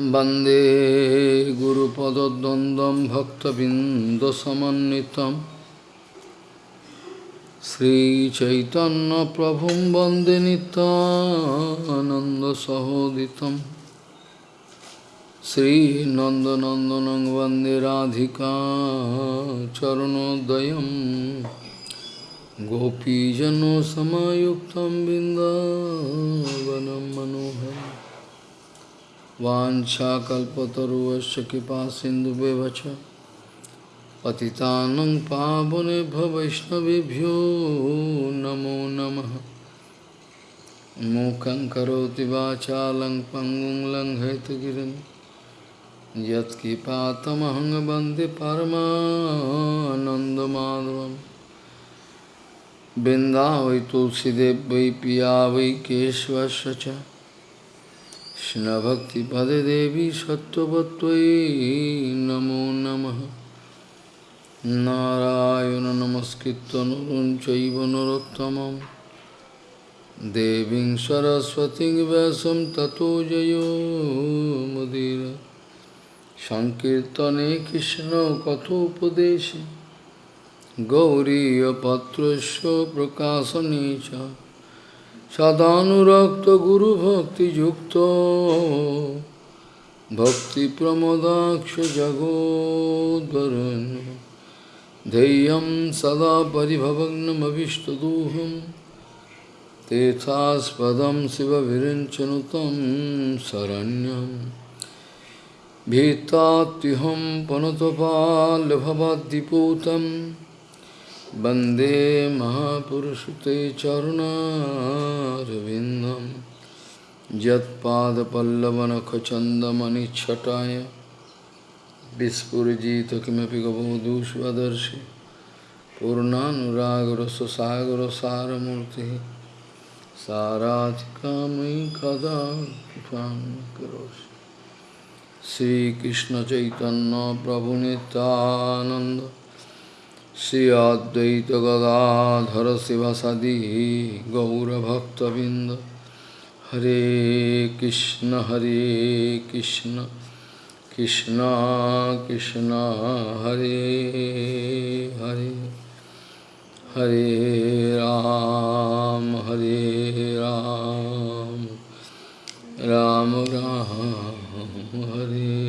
वंदे गुरुपदद्वन्द्वं भक्तबिन्दसमन्वितं। श्रीचैतन्यप्रभुं वंदे नितानन्दसहोदितं श्रीनन्दनन्दनं वंदे राधिका चरणोदयं। गोपीजनसमायुक्तं बिन्दावनं मनोहरम्। वाञ्छाकल्पतरुवश्च कृपा सिन्धुव्यवच पतितानं पावनेभ्य वैष्णवेभ्यो नमो नमः। मूकं करोति वाचालं पङ्गुं लङ्घयतगिरिं यत्किपातमहं वै तुलसीदेव वै पिया वै কৃষ্ণভক্তিপদে দেবী সত্যবত্তয়ী নমো নম। নারায়ণ নমস্কৃত নরুণ চৈব নরোত্তম দেবীং সরস্বতী ব্যাসম ততো জয়োমদির সংকীর্তনে কৃষ্ণ কথোপদেশে। গৌরীপত্র প্রকাশনে চ সদানুরক্ত গুরু ভক্তি যুক্ত ভক্তি প্রমোদাক্ষ জগোদরণ ধেয়ম সদা পরিভবগ্নমীষ্টদূহম তেথাস্পদম শিব বিরঞ্চনুতম শরণ্যম ভীতাহম পনতপাল ভবাদ্দিপূতম वंदे महापुरुषते चरुणारविन्दं यत्पादपल्लवनखचन्दमनिच्छटाय विस्फुरजित किमपि गबोधूष्वदर्शि पूर्णानुरागरससागरसारमूर्तिः साराधिकामयि कदा कृपां करोषि श्रीकृष्णचैतन्यप्रभुनितानन्द Sri Advaita Gadadhara Sivasadi Gaura Bhakta Binda Hare Krishna Hare Krishna Krishna Krishna Hare Hare Hare Ram Hare Ram Ram Ram Hare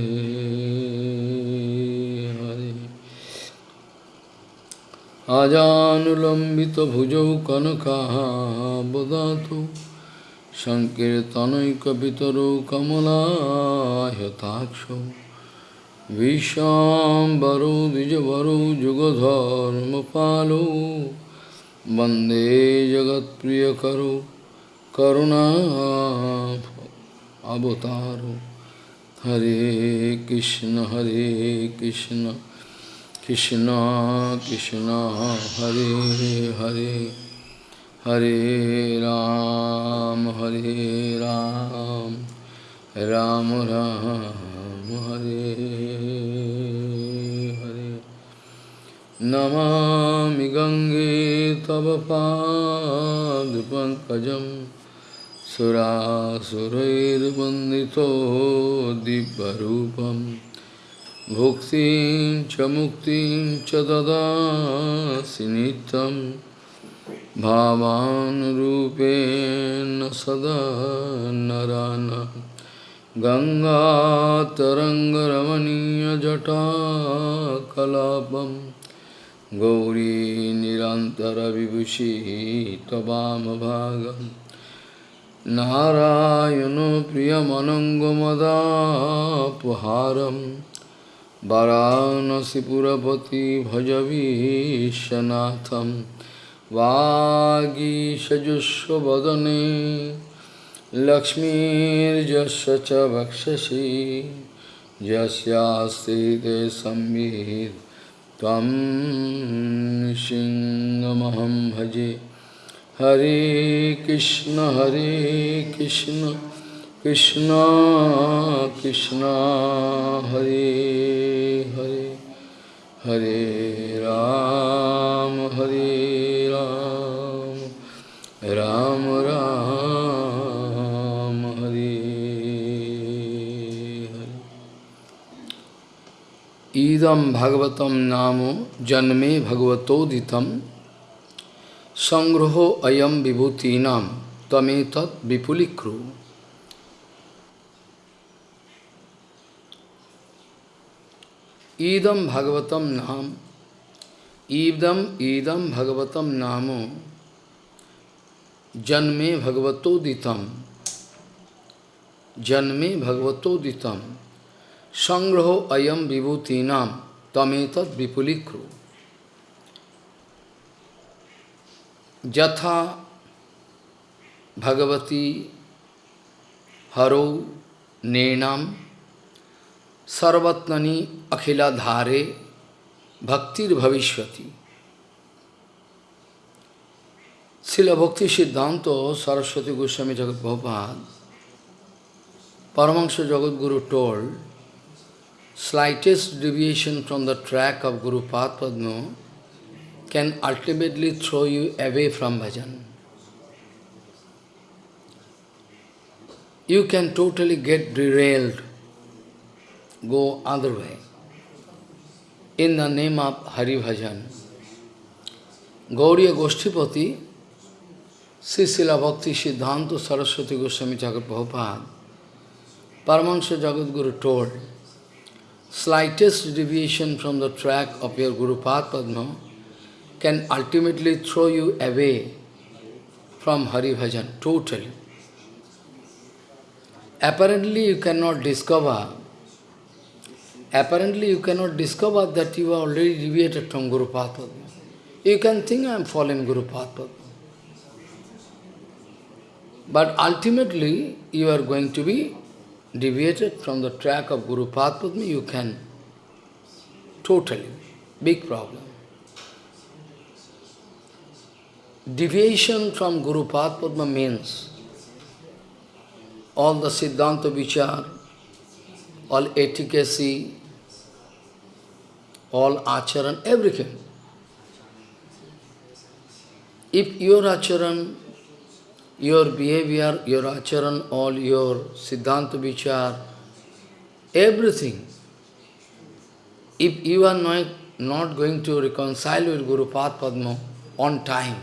आजानुलम्बितभुजौ कनकाबदातु सङ्कीर्तनैकपितरौ कमलायताक्षौ। विशाम्बरौ, द्विजवरौ, जुगधर्मपालौ। वंदे जगत्प्रियकरौ करुणा अवतारौ। हरे Krishna Hare Krishna. Krishna Krishna Hare Hare Hare Ram Hare Ram Ram Ram Hare Hare Namami Gange Tava Pankajam Sura Surair Bandito Diparupam भुक्तिं च मुक्तिं च ददासि नित्यं भावानुरूपेण सदा नरान। गङ्गातरङ्गरमणीयजटाकलापं गौरी तवाम भाग नारायण प्रियमदापहारम वरानसीपुरपति भजवीशनाथम वागीशजुस्वदने लक्ष्मीजश च वक्षसी। जस्यास्ते ते संविद तम सिंहमहम भजे। Hare Krishna Hare Krishna. Krishna Krishna Hare Hare Hare Ram Hare Ram Ram Ram Hare idam bhagavatam namo janme bhagavatoditam sangraho ayam vibhutinam tametat vipulikru. Idam bhagavatam nam idam idam bhagavatam namo janme bhagavatoditam janme bhagavatoditam sangraho ayam vibhutinam tametat vipulikru. Jatha Bhagavati Haro Nenam Sarvatnani Akhila Dhare Bhaktir Bhavishwati Srila Bhakti Siddhanta Saraswati Goswami Jagat Prabhupada Paramahansa Jagat Guru told slightest deviation from the track of Guru Padma can ultimately throw you away from bhajan. You can totally get derailed, go other way, in the name of Hari Bhajan. Gauriya Goshtipati, Srila Bhakti Siddhanta Saraswati Goswami Jagat Prabhupada, Paramahansa Jagadguru told, slightest deviation from the track of your Guru Padma can ultimately throw you away from Hari Bhajan, totally. Apparently you cannot discover, apparently you cannot discover that you are already deviated from Guru Padma. You can think I am following Guru Padma. But ultimately you are going to be deviated from the track of Guru Padma, you can totally, big problem. Deviation from Guru Padma means all the Siddhanta Vichar, all etiquette, all acharan, everything. If your acharan your behavior, your acharan, all your siddhanta vichar, everything. If you are not, not going to reconcile with Guru Padma on time,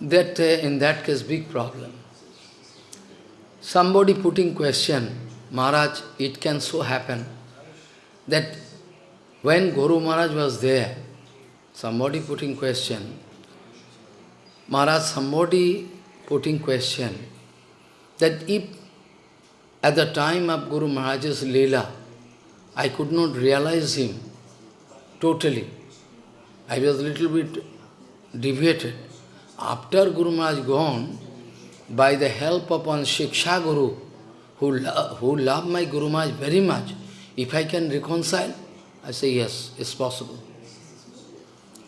that uh, in that case big problem. Somebody putting question, Maharaj, it can so happen that when Guru Maharaj was there, somebody putting question, Maharaj, somebody putting question that if at the time of Guru Maharaj's Leela, I could not realize him totally. I was a little bit deviated. After Guru Maharaj gone, by the help of one Shiksha Guru, who, lo who loved my Guru Maharaj very much, if I can reconcile, I say yes, it's possible.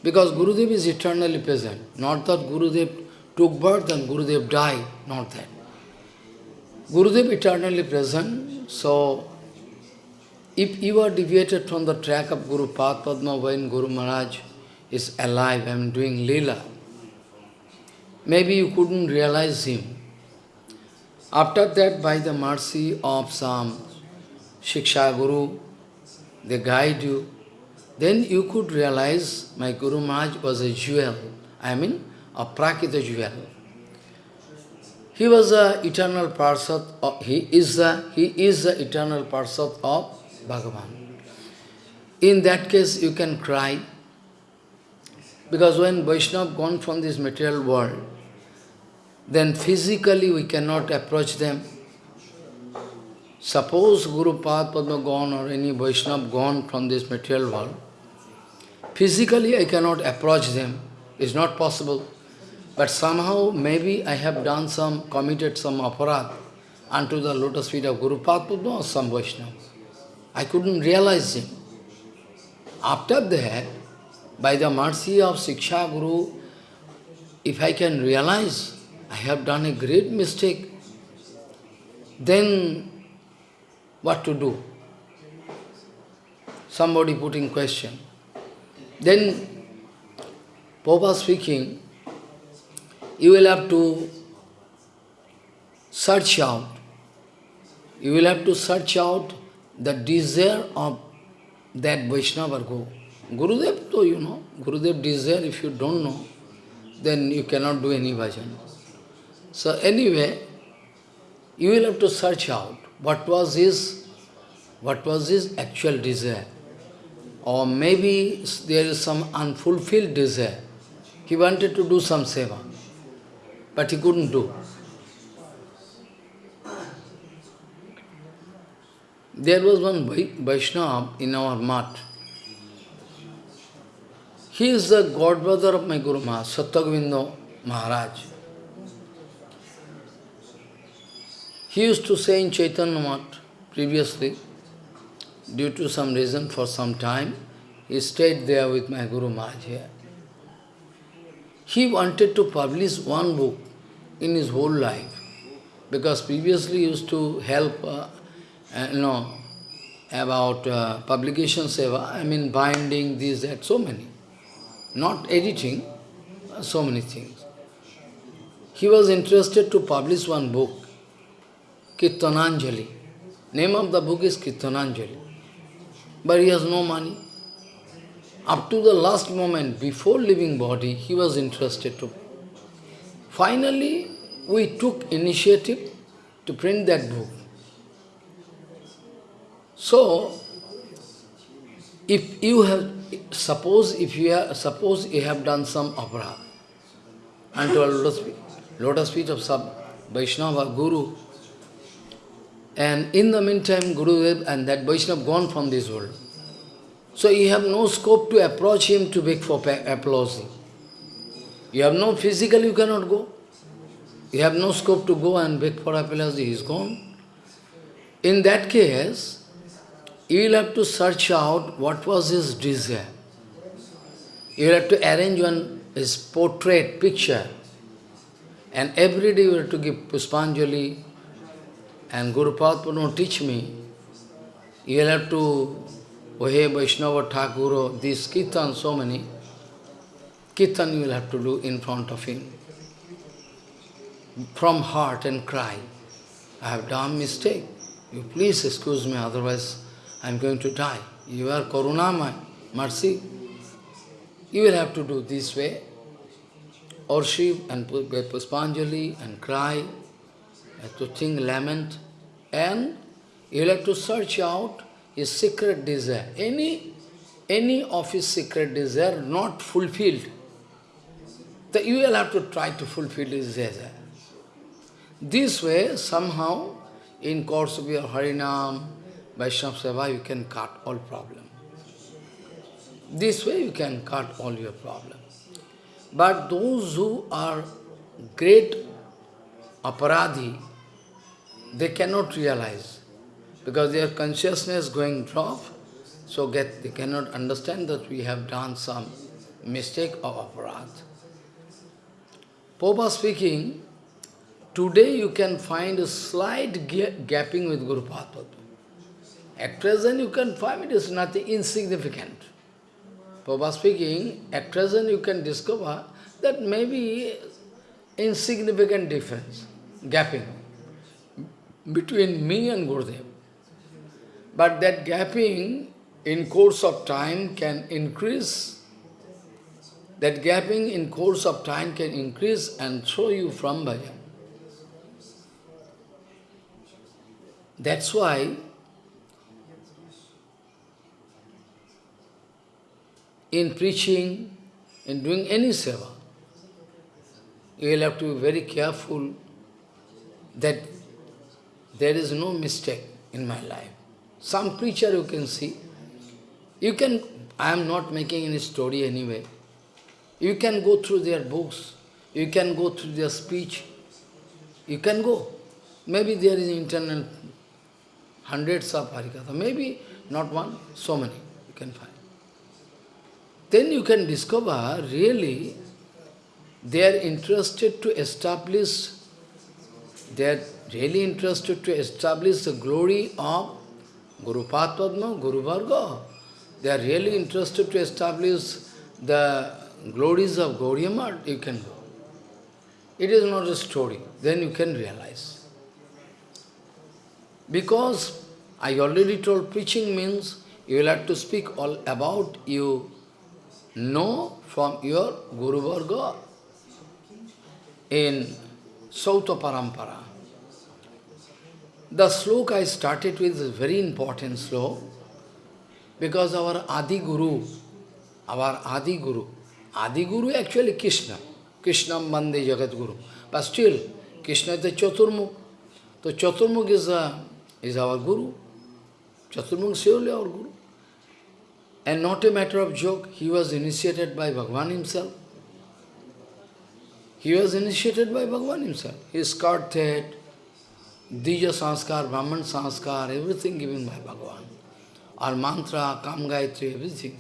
Because Gurudev is eternally present. Not that Gurudev took birth and Gurudev died, not that. Gurudev eternally present, so if you are deviated from the track of Guru Padma when Guru Maharaj is alive and doing lila, maybe you couldn't realize him. After that, by the mercy of some Shiksha Guru, they guide you, then you could realize my Guru Maharaj was a jewel, I mean a Prakita jewel. He was the eternal Parsat, he is the he is the eternal Parsat of Bhagavan. In that case you can cry, because when Vaishnava gone from this material world, then physically we cannot approach them. Suppose Guru Padma gone or any Vaishnava gone from this material world, physically I cannot approach them, it's not possible. But somehow maybe I have done some, committed some aparadh unto the lotus feet of Guru Padma or some Vaishnava. I couldn't realize him. After that, by the mercy of Siksha Guru, if I can realize I have done a great mistake, then what to do? Somebody putting question. Then, Papa speaking, you will have to search out. You will have to search out the desire of that Vaishnava go. Gurudev, though you know, Gurudev desire, if you don't know, then you cannot do any bhajan. So anyway, you will have to search out what was his, what was his actual desire. Or maybe there is some unfulfilled desire. He wanted to do some seva, but he couldn't do. There was one Vaishnava in our mat. He is the godbrother of my Guru Maharaj, Satyagovindo Maharaj. He used to say in Chaitanya Mat previously, due to some reason for some time, he stayed there with my Guru Maharaj here. He wanted to publish one book in his whole life, because previously he used to help, uh, uh, you know, about uh, publication seva, I mean binding, this, that, so many. Not editing, so many things. He was interested to publish one book, Kirtananjali. Name of the book is Kirtananjali. But he has no money. Up to the last moment, before leaving body, he was interested to. Finally, we took initiative to print that book. So, if you have, suppose if you have, suppose you have done some opera, and to a lotus feet, lotus feet of some Vaishnava Guru, and in the meantime, Gurudev and that Vaishnava gone from this world. So you have no scope to approach him to beg for applause. You have no physical, you cannot go. You have no scope to go and beg for applause, he is gone. In that case, you will have to search out what was his desire. You will have to arrange one his portrait, picture. And every day you have to give Puspanjali and Guru Padma teach me. You will have to Ohe Vaishnava Thakur, this Kirtan, so many. Kirtan you will have to do in front of him. From heart and cry. I have done mistake. You please excuse me, otherwise I am going to die. You are Karunamai, mercy. You will have to do this way. Worship and Puspanjali and cry, to think, lament, and you will have to search out his secret desire. Any, any of his secret desire not fulfilled, that you will have to try to fulfill his desire. This way, somehow, in course of your Harinam, Vaishnava Seva, you can cut all problem. This way you can cut all your problems. But those who are great aparadhi, they cannot realize because their consciousness going drop, so get, they cannot understand that we have done some mistake of aparadh. Popa speaking, today you can find a slight gapping with Guru Padma. At present you can find it is nothing insignificant. Prabhupada speaking, at present you can discover that maybe insignificant difference, gapping between me and Gurudev. But that gapping in course of time can increase, that gapping in course of time can increase and throw you from bhajan. That's why in preaching, in doing any seva, you will have to be very careful that there is no mistake in my life. Some preacher you can see, you can, I am not making any story anyway. You can go through their books, you can go through their speech, you can go. Maybe there is internal hundreds of Harikatha, maybe not one, so many you can find then you can discover really they are interested to establish, they are really interested to establish the glory of Guru Padma, Guru Varga. They are really interested to establish the glories of Gauriya you can go. It is not a story, then you can realize. Because I already told preaching means you will have to speak all about you know from your Guru Varga in Srauta Parampara. The sloka I started with is very important sloka because our Adi Guru, our Adi Guru, Adi Guru actually Krishna, Krishna Mande Jagat Guru. But still, Krishna is the Chaturmukh. So Chaturmukh is, uh, is our Guru. Chaturmukh is surely our Guru. And not a matter of joke, he was initiated by Bhagavan himself. He was initiated by Bhagavan himself. His kartet, Dija Sanskar, Brahman Sanskar, everything given by Bhagavan. Our mantra, Kam Gayatri, everything.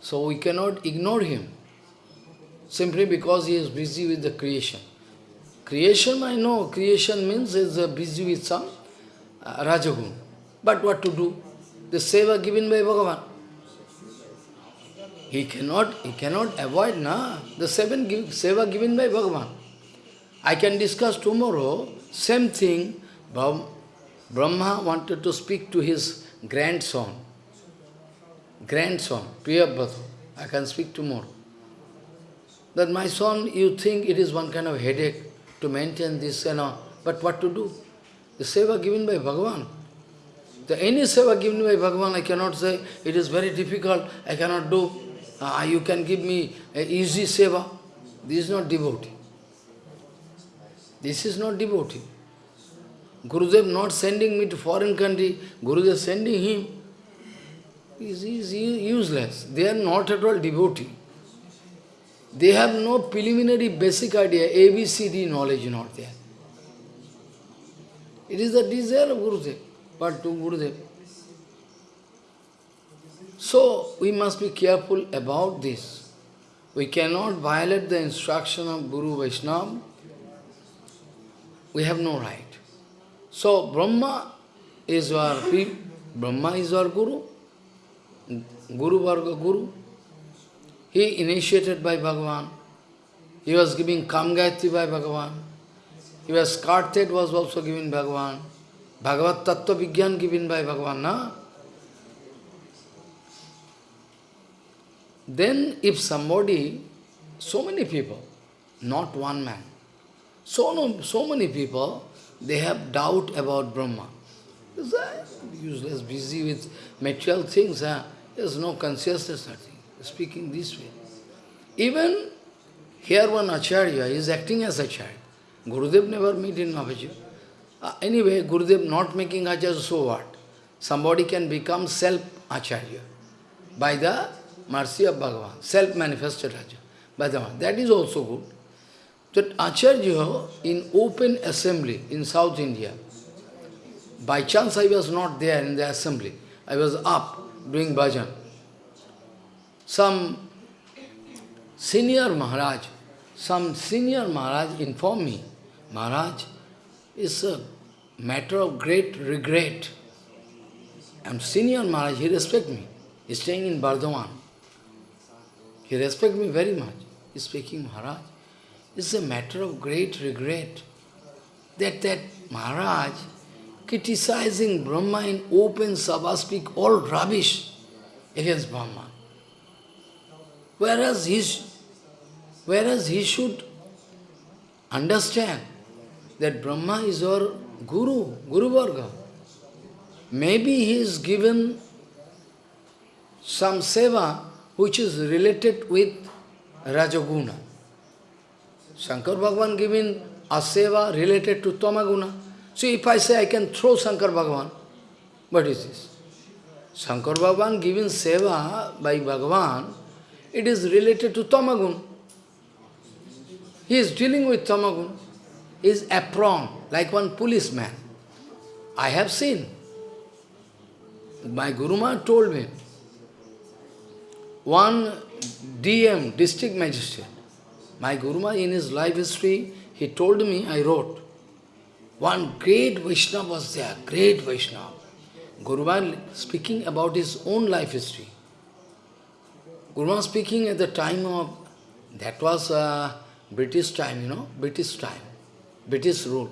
So we cannot ignore him, simply because he is busy with the creation. Creation, I know, creation means is busy with some uh, Rajagun. But what to do? The seva given by Bhagavan. He cannot, he cannot avoid na, the seven give, seva given by Bhagavan. I can discuss tomorrow, same thing, Brahma wanted to speak to his grandson, grandson, Priyavrata. I can speak tomorrow. That my son, you think it is one kind of headache to maintain this and all, but what to do? The seva given by Bhagavan. The any seva given by Bhagavan, I cannot say, it is very difficult, I cannot do. Ah, you can give me easy seva. This is not devotee. This is not devotee. Gurudev not sending me to foreign country, Gurudev sending him. Is, is useless. They are not at all devotee. They have no preliminary basic idea, ABCD knowledge not there. It is the desire of Gurudev, but to Gurudev. So, we must be careful about this. We cannot violate the instruction of Guru Vaishnava. We have no right. So, Brahma is our Brahma is our Guru, Guru Varga Guru. He initiated by Bhagavan. He was giving Kam Gayatri by Bhagavan. He was Kartet was also given Bhagavan. Bhagavad Tattva Vigyan given by Bhagavan. Na? Then if somebody, so many people, not one man, so, no, so many people, they have doubt about Brahma. Useless, busy with material things, there's no consciousness, nothing. Speaking this way. Even here one Acharya is acting as Acharya. Gurudev never meet in Mahaprabhu. Uh, anyway, Gurudev not making Acharya, so what? Somebody can become self-Acharya by the mercy of Bhagavan, self-manifested Acharya. By the, That is also good. That Acharya in open assembly in South India, by chance I was not there in the assembly. I was up doing bhajan. Some senior Maharaj, some senior Maharaj informed me, Maharaj, it's a matter of great regret. And senior Maharaj, he respect me. He's staying in Bardhaman. He respect me very much. He's speaking, Maharaj, it's a matter of great regret that that Maharaj criticizing Brahma in open sabha speak all rubbish against Brahma. Whereas he, whereas he should understand that Brahma is our Guru, Guru Varga. Maybe he is given some seva which is related with Rajaguna. Shankar Bhagavan giving a seva related to Tamaguna. So if I say I can throw Shankar Bhagavan, what is this? Shankar Bhagavan giving seva by Bhagavan, it is related to Tamagun. He is dealing with Tamagun. He is apron, like one policeman. I have seen. My Guruma told me, one DM, district magistrate, my Guruma in his life history, he told me, I wrote, one great Vaishnava was there, great Vaishnava. Guruma speaking about his own life history. Guru Guruma speaking at the time of, that was uh, British time, you know, British time, British rule.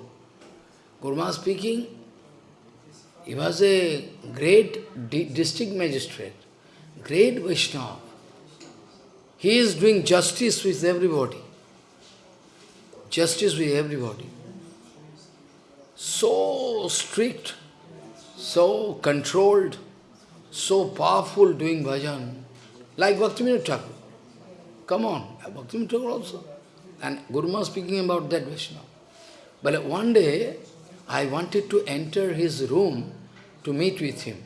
Guru Guruma speaking, He was a great di district magistrate, great Vaishnava. He is doing justice with everybody. Justice with everybody. So strict, so controlled, so powerful doing bhajan. Like Bhaktivinoda Thakur. Come on, Bhaktivinoda Thakur also. And Guru Maharaj speaking about that Vaishnava. But one day, I wanted to enter his room to meet with him,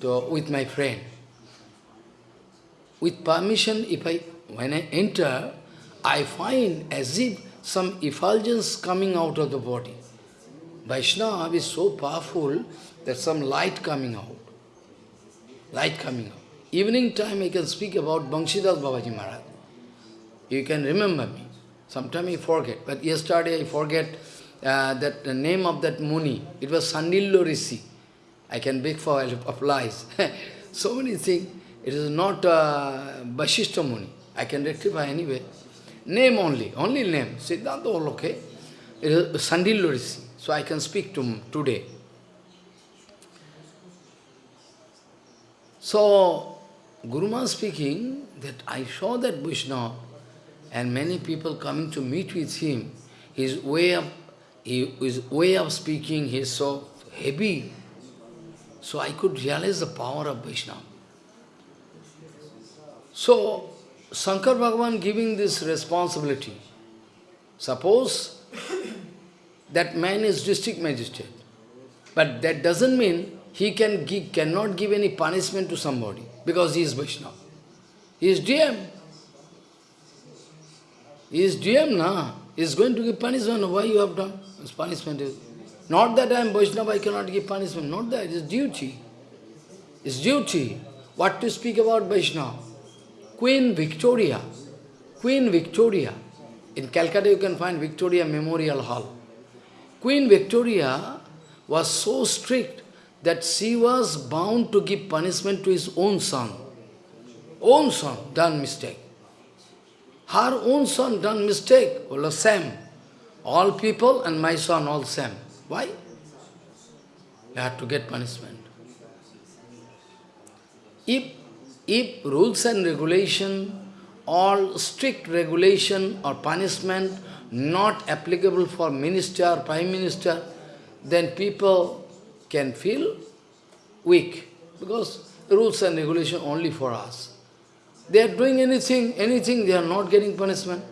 to, with my friend. With permission, if I, when I enter, I find as if some effulgence coming out of the body. Vaishnava is so powerful that some light coming out. Light coming out. Evening time I can speak about Banshidas Babaji Maharaj. You can remember me. Sometimes I forget. But yesterday I forget uh, that the name of that Muni. It was Sandillo Rishi. I can beg for applies. so many things. It is not uh, Bashishta Muni. I can rectify anyway. Name only, only name. Siddhanta all okay. It is Sandillo Rishi. So I can speak to him today. So, Guru speaking that I saw that Vishnu and many people coming to meet with him, his way of, his way of speaking is so heavy. So I could realize the power of Vaishnava. So, Shankar Bhagavan giving this responsibility. Suppose that man is district magistrate, but that doesn't mean he can give, cannot give any punishment to somebody because he is Vaishnava. He is DM. He is DM, na. He is going to give punishment. Why you have done? His punishment is not that I am Vaishnava, I cannot give punishment. Not that, it is duty. It's duty. What to speak about Vaishnava? Queen Victoria. Queen Victoria. In Calcutta you can find Victoria Memorial Hall. Queen Victoria was so strict that she was bound to give punishment to his own son. Own son done mistake. Her own son done mistake, well, same. All people and my son all same. Why? You have to get punishment. If, if rules and regulation, all strict regulation or punishment not applicable for minister, or prime minister, then people can feel weak because rules and regulation only for us. They are doing anything, anything, they are not getting punishment.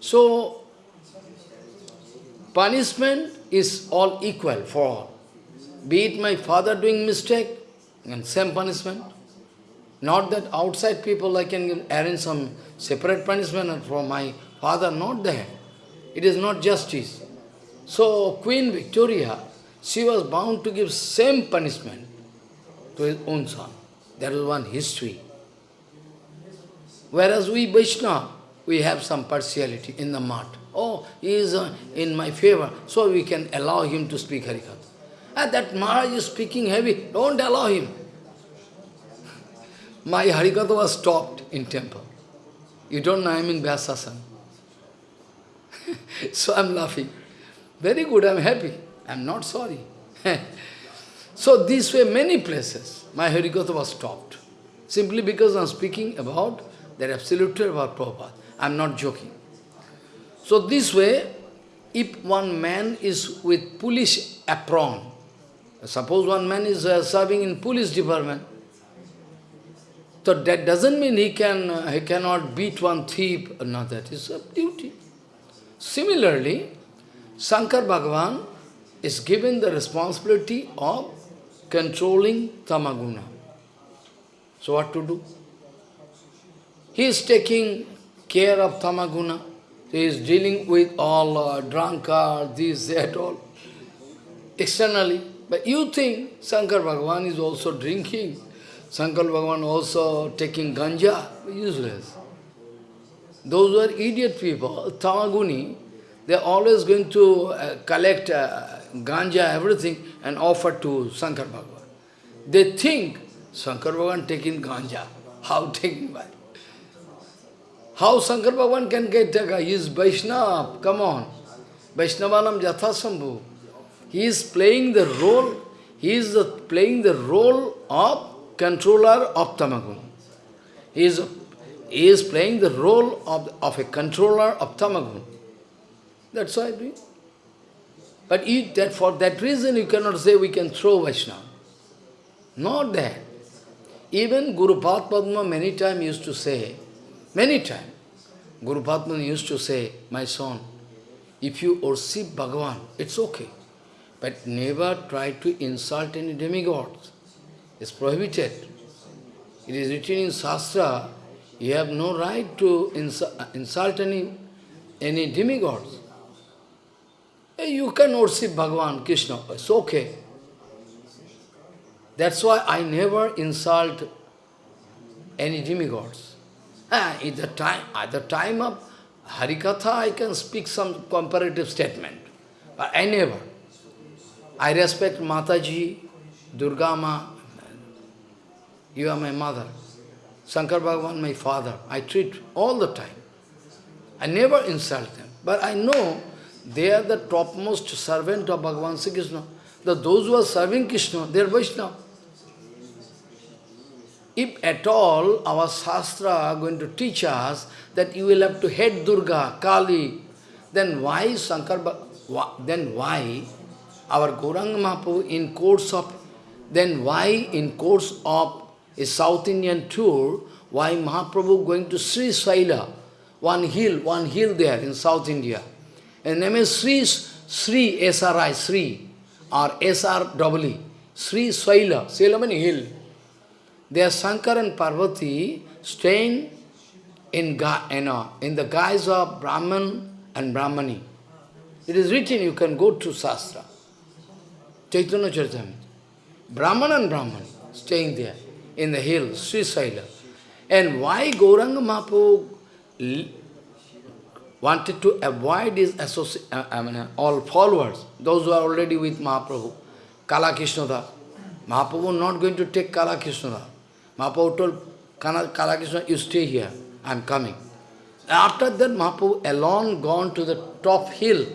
So, punishment is all equal for all. Be it my father doing mistake, and same punishment. Not that outside people I can arrange some separate punishment for my father, not that. It is not justice. So, Queen Victoria, she was bound to give same punishment to his own son. That was one history. Whereas we Vaishnava, we have some partiality in the mart. Oh, he is uh, in my favor, so we can allow him to speak Harikatha. And that Maharaj is speaking heavy, don't allow him. My Harikatha was stopped in temple. You don't know I am in Vyasasana. so I am laughing. Very good, I am happy. I am not sorry. so this way many places, my Harikatha was stopped. Simply because I am speaking about the absolute truth about Prabhupada. I am not joking. So this way, if one man is with police apron, suppose one man is uh, serving in police department, so that doesn't mean he can he cannot beat one thief. No, that is a duty. Similarly, Shankar Bhagavan is given the responsibility of controlling tamaguna. So what to do? He is taking care of tamaguna. He is dealing with all uh, drunkard, this, that, all, externally. But you think Shankar Bhagavan is also drinking, Shankar Bhagavan also taking ganja, useless. Those were idiot people, tamaguni, they are always going to uh, collect uh, ganja, everything, and offer to Shankar Bhagavan. They think Shankar Bhagavan taking ganja. How taking by? How Shankar Bhagavan can get Taka? He is Vaishnava, come on. Vaishnavanam Jathasambhu. He is playing the role, he is the, playing the role of controller of Tamagun. He is, he is playing the role of, of a controller of Tamagun. That's why I doing. But you, that, for that reason you cannot say we can throw Vaishnava. Not that. Even Guru Padma many times used to say, many times, Guru Padma used to say, my son, if you worship Bhagavan, it's okay. But never try to insult any demigods. It's prohibited. It is written in Shastra, you have no right to insult any, any demigods. You can worship Bhagavan, Krishna, it's okay. That's why I never insult any demigods. Ah, at the time, at the time of Harikatha, I can speak some comparative statement. But I never. I respect Mataji, Durga Ma, you are my mother. Shankar Bhagavan, my father. I treat all the time. I never insult them. But I know they are the topmost servant of Bhagavan Sri Krishna. The, those who are serving Krishna, they are Vaishnava. If at all our Shastra are going to teach us that you will have to hate Durga, Kali, then why Shankar, then why our Gauranga Mahaprabhu in course of, then why in course of a South Indian tour, why Mahaprabhu going to Sri Saila, one hill, one hill there in South India. And name is Sri, Sri, S-R-I, Sri, or S-R-W-E, Sri Saila, Saila means hill. There Shankar and Parvati staying in, you uh, know, in the guise of Brahman and Brahmani. It is written, you can go to Shastra. Chaitanya Charitamrita. Brahman and Brahman staying there in the hill, Saila. And why Gauranga Mahaprabhu wanted to avoid his associate, uh, I mean, all followers, those who are already with Mahaprabhu, Kala Krishnada. Mahaprabhu not going to take Kala Krishnada. Mahaprabhu told Kala Krishna, you stay here, I am coming. After that, Mahaprabhu alone gone to the top hill,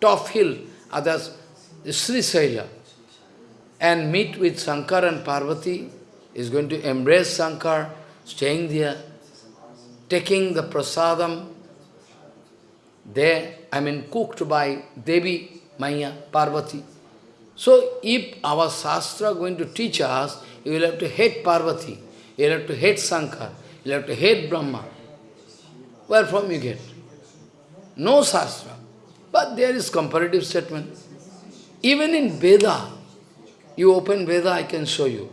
top hill, others, Sri Saila, and meet with Shankar and Parvati, is going to embrace Shankar, staying there, taking the prasadam there, I mean cooked by Devi, Maya, Parvati. So if our Shastra going to teach us, you will have to hate Parvati, you will have to hate Shankar, you will have to hate Brahma. Where from you get? No Shastra. But there is comparative statement. Even in Veda, you open Veda, I can show you.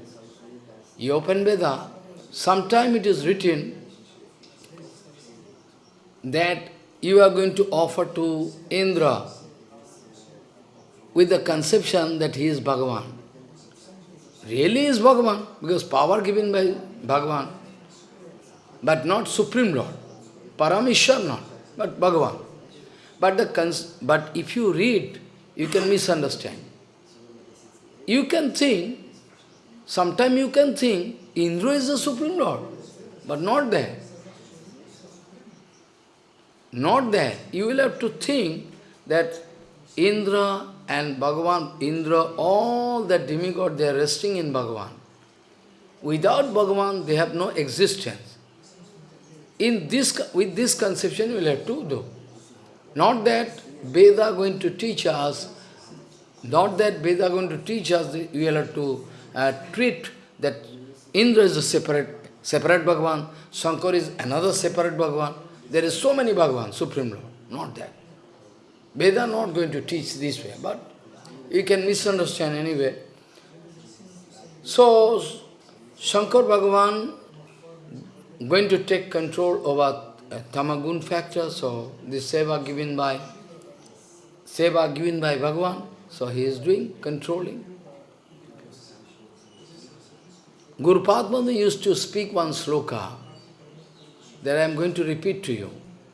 You open Veda, sometime it is written that you are going to offer to Indra with the conception that he is Bhagavan. Really is Bhagavan, because power given by Bhagavan, but not Supreme Lord. Parameshwar not, but Bhagavan. But, the but if you read, you can misunderstand. You can think Sometimes you can think Indra is the Supreme Lord, but not there. Not there. You will have to think that Indra and Bhagavan, Indra, all the demigod, they are resting in Bhagavan. Without Bhagavan, they have no existence. In this, with this conception, you will have to do. Not that Veda going to teach us, not that Veda going to teach us, you will have to uh, treat that Indra is a separate, separate Bhagavan, Shankar is another separate Bhagavan. There is so many Bhagavan, Supreme Lord, not that. Veda not going to teach this way, but you can misunderstand anyway. So, Shankar Bhagavan going to take control over uh, Tamagun factor, so this seva given by seva given by Bhagavan, so he is doing, controlling. Guru Padma used to speak one sloka that I am going to repeat to you.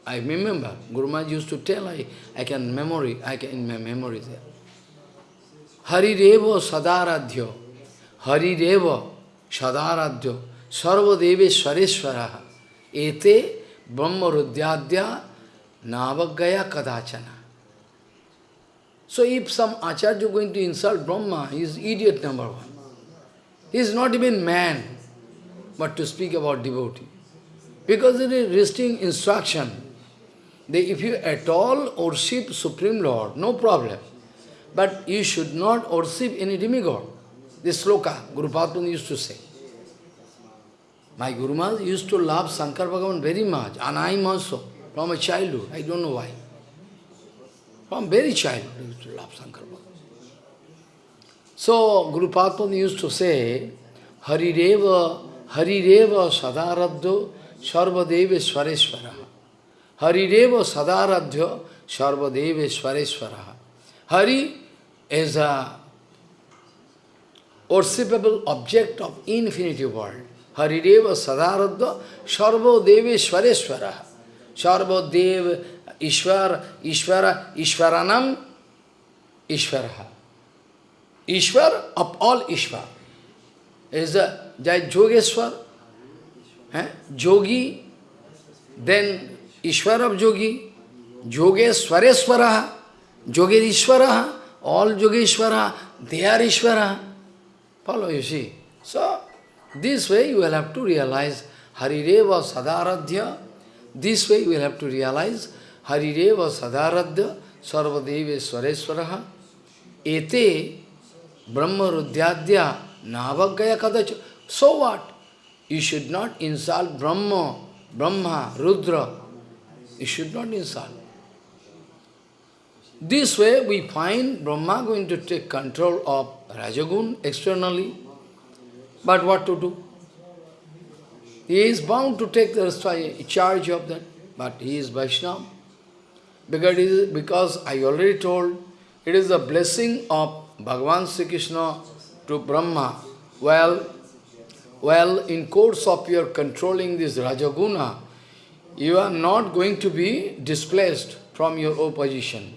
I remember, Guru Maharaj used to tell, I, I can memory, I can in my memory there. Hari Revo Sadaradhyo, Hari Revo Sadaradhyo, Sarva Deve Swareshwaraha, Ete Brahma Rudyadya Navagaya Kadachana. So if some Acharya is going to insult Brahma, he is idiot number one. He is not even man, but to speak about devotee. Because it is restricting instruction. If you at all worship Supreme Lord, no problem. But you should not worship any demigod. This sloka, Guru Padma used to say. My Guru Maharaj used to love Shankar Bhagavan very much, and I am also, from a childhood, I don't know why. From very childhood, I used to love Shankar Bhagavan. So, Guru Padma used to say, Harireva, Harireva Sadaradho Sarvadeva Swareshwara. Harireva Sadaradhya Sarvadeva Swareshwara. Hari is a worshipable object of infinity world. Harireva Sadaradha Sarvo Deveshwareshwara. Sarvo Dev Ishwar Ishwara Ishwaranam Ishwaraha. Ishwar of all Ishwar. Is जय जोगेश्वर, है? Jogi then Ishwar of jogi, जोगेश्वरेश्वर, Jogeshwar all Jogeshwar they are Ishwar. Follow you see so this way you will have to realize हरिरेव सदाराध्य this way you will have to realize हरिरेव सदाराध्य सर्वदेवेश्वरेश्वर एते Brahma Rudradya Navagaya Kadacha. So what? You should not insult Brahma, Brahma, Rudra. You should not insult. This way we find Brahma going to take control of Rajagun externally. But what to do? He is bound to take the charge of that, but he is Vaishnava. Because, because I already told, it is the blessing of Bhagavan Sri Krishna to Brahma. Well, well, in course of your controlling this Rajaguna, you are not going to be displaced from your opposition.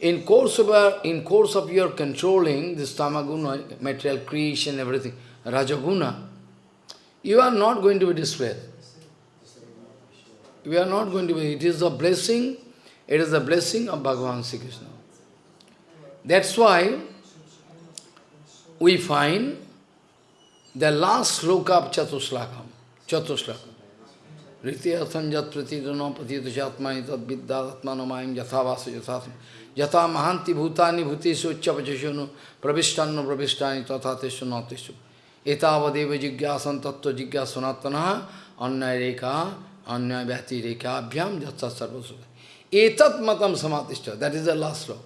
In course of, our, in course of your controlling this tamaguna, material creation, everything, rajaguna, you are not going to be displaced. We are not going to be, it is a blessing, it is a blessing of Bhagavan Sri Krishna. That's why we find the last sloka of Chatuslakam. Chatuslakam. Ritiyathan jat pratidano patito jatmani tad vidyatmanamayam yathavasa yathatma. Yata mahanti bhutani bhutisu uchchapachishunu pravishtanno pravistani tathatishu natishu. Etavadeva jigyasan tattva jigyasanatana अन्य reka अन्य bhati reka abhyam जत्सा सर्वसुख एतत् मतम समातिष्ठ that is the last law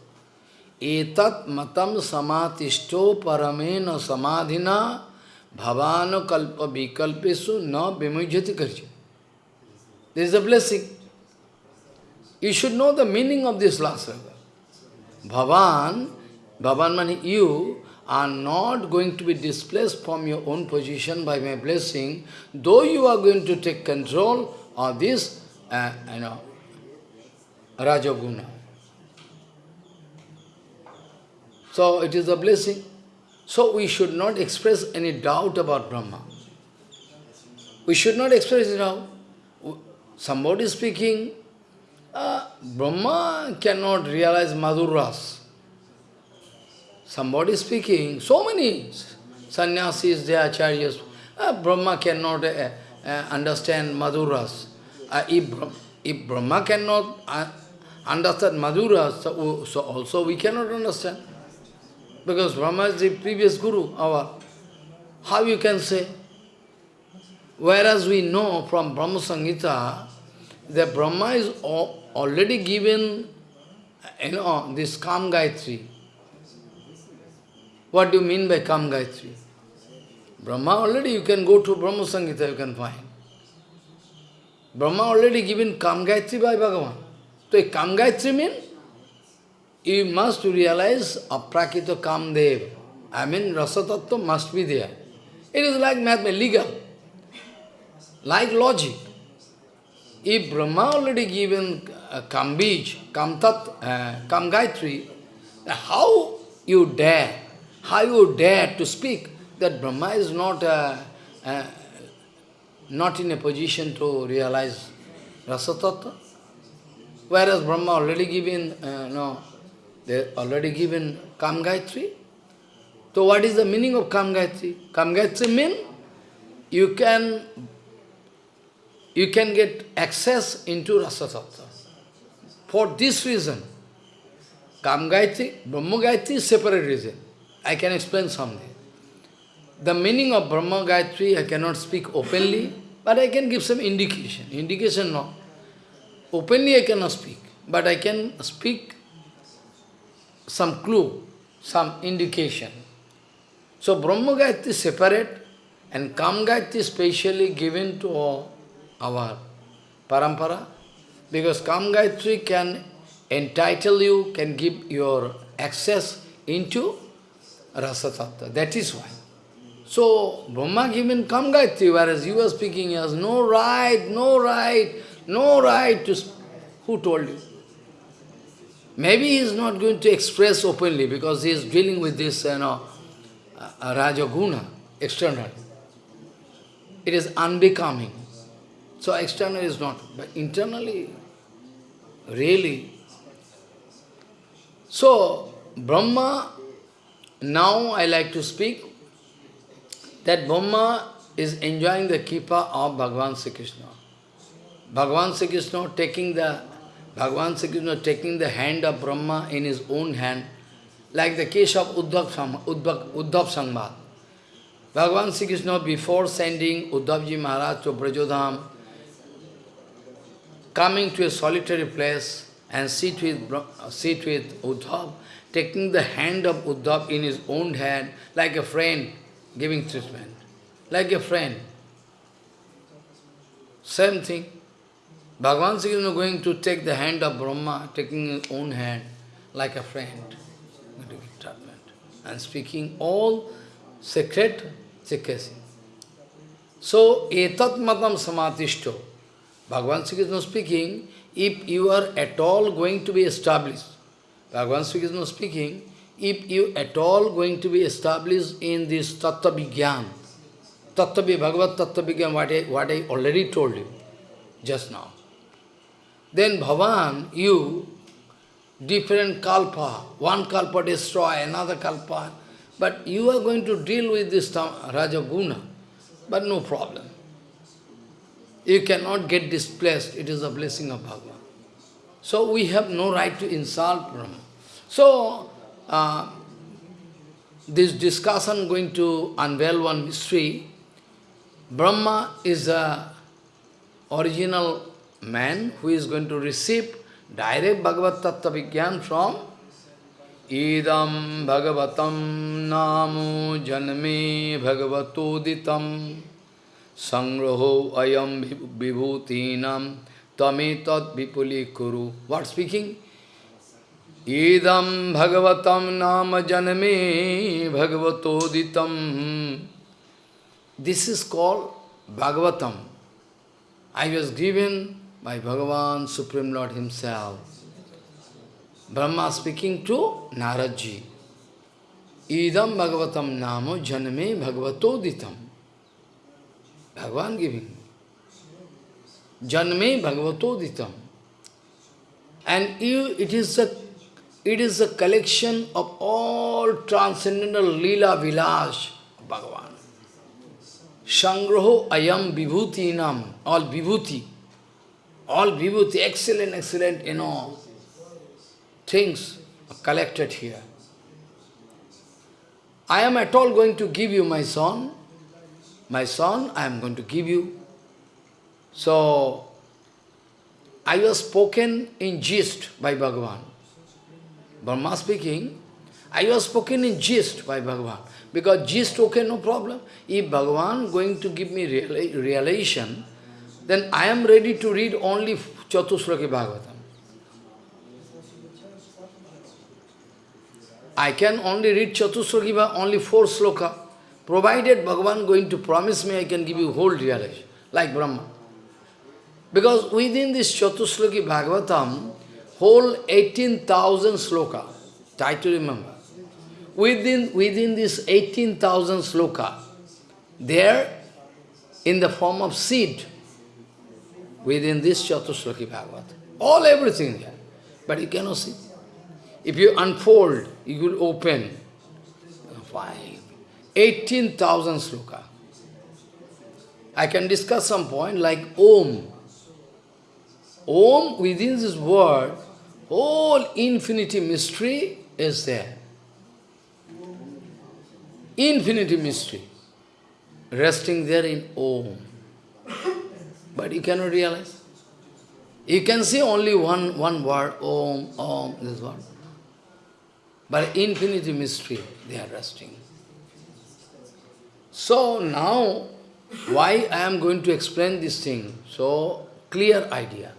एतत् मतम समातिष्ठो परमेन न भवान कल्प विकल्पेशु न विमुझित कर a blessing you should know the meaning of this last भवान भवान मन you are not going to be displace from your own position by my blessing though you are going to take control of this rajoguna So it is a blessing. So we should not express any doubt about Brahma. We should not express doubt somebody speaking, uh, Brahma cannot realize Madhuras. Somebody speaking, so many sannyasis, they are acharyas, uh, Brahma cannot uh, understand Madhuras. Uh, if, if Brahma cannot understand Madhuras, so, so also we cannot understand. Because Brahma is the previous Guru, our. How you can say? Whereas we know from Brahma Samhita, that Brahma is already given, you know, this Kam Gayatri. What do you mean by Kam Gayatri? Brahma already, you can go to Brahma Samhita, you can find. Brahma already given Kam Gayatri by Bhagavan. So Kam Gayatri means, you must realize Aprakrita Kamdev. I mean, Rasatattva must be there. It is like mathematics, legal, like logic. If Brahma already given uh, Kambij, Kamtat, uh, Kamgayatri, how you dare, how you dare to speak that Brahma is not uh, uh, not in a position to realize Rasatattva? Whereas Brahma already given, uh, no, They already given Kam Gayatri. So what is the meaning of Kam Gayatri? Kam Gayatri means you can you can get access into Rasa Tattva. For this reason, Kam Gayatri, Brahma Gayatri is separate reason. I can explain someday. The meaning of Brahma Gayatri I cannot speak openly, but I can give some indication. Indication no. Openly I cannot speak, but I can speak some clue, some indication. So Brahma Gayatri is separate and Kam Gayatri is specially given to our parampara because Kam Gayatri can entitle you, can give your access into Rasa Tattva. That is why. So, Brahma given Kam Gayatri, whereas you are speaking, he has no right, no right, no right to... Who told you? Maybe he is not going to express openly because he is dealing with this, you know, uh, Rajaguna, external. It is unbecoming. So external is not, but internally, really. So, Brahma, now I like to speak that Brahma is enjoying the kripa of Bhagavan Sri Krishna. Bhagavan Sri Krishna taking the Bhagavan Sri Krishna taking the hand of Brahma in his own hand, like the case of Uddhav, Uddhav. Bhagavan Sri Krishna, before sending Uddhavji Maharaj to Brajodham, coming to a solitary place and sit with, sit with Uddhav, taking the hand of Uddhav in his own hand, like a friend, giving treatment, like a friend. Same thing. Bhagavan Sri Krishna going to take the hand of Brahma, taking his own hand, like a friend, and speaking all secret secrecy. So, etat matam samatishto. Bhagavan Sri Krishna speaking, if you are at all going to be established, Bhagavan Sri Krishna speaking, if you at all going to be established in this Tattva Vigyan, Tattva Bhagavad Tattva what I, what I already told you just now, then Bhavan, you, different kalpa, one kalpa destroy, another kalpa, but you are going to deal with this Rajaguna, but no problem. You cannot get displaced, it is a blessing of Bhagavan. So we have no right to insult Brahma. So, uh, this discussion going to unveil one mystery. Brahma is a original man who is going to receive direct Bhagavad Tattva Vigyan from Idam Bhagavatam Namo Janme Bhagavatoditam Sangraho Ayam Vibhutinam Tame Tat Vipuli Kuru. What speaking? Idam Bhagavatam Nama Janme Bhagavatoditam. This is called Bhagavatam. I was given by Bhagavan, Supreme Lord Himself. Brahma speaking to Naradji. Idam Bhagavatam Namo Janme Bhagavatoditam. Bhagavan giving. Janme Bhagavatoditam. And you, it is a it is a collection of all transcendental lila vilas Bhagavan. Sangraho ayam vibhutinam, all vibhuti, all vibhuti, excellent, excellent, you know, things collected here. I am at all going to give you my son, my son, I am going to give you. So, I was spoken in gist by Bhagavan. Brahma speaking, I was spoken in gist by Bhagavan. Because gist, okay, no problem. If Bhagavan going to give me realization, then I am ready to read only Chatusloki Bhagavatam. I can only read Chatusloki only four sloka, provided Bhagavan going to promise me I can give you whole realization, like Brahma. Because within this Chatusloki Bhagavatam, whole 18,000 sloka. Try to remember. Within, within this 18,000 sloka, there, in the form of seed, within this Chatusloki Bhagavad, all everything there. But you cannot see. If you unfold, you will open. Five. 18,000 sloka. I can discuss some point like Om. Om, within this word, all infinity mystery is there. Infinity mystery. Resting there in Om. But you cannot realize. You can see only one, one word, Om, Om, this one. But infinity mystery, they are resting. So now, why I am going to explain this thing? So, clear idea.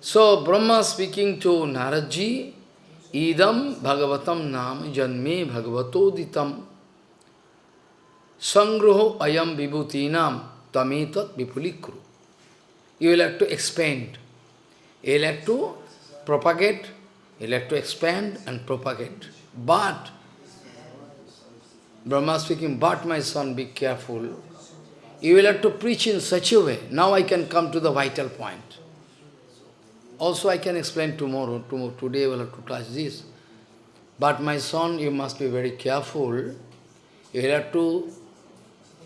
So, Brahma speaking to Naradji, Idam Bhagavatam Nam Janme Bhagavatoditam Sangruho Ayam Vibhutinam Tametat Vipulikru. You will have to expand. You will have to propagate, you will have to expand and propagate. But Brahma speaking, but my son, be careful. You will have to preach in such a way. Now I can come to the vital point. Also I can explain tomorrow, tomorrow today I will have to touch this. But my son, you must be very careful. You will have to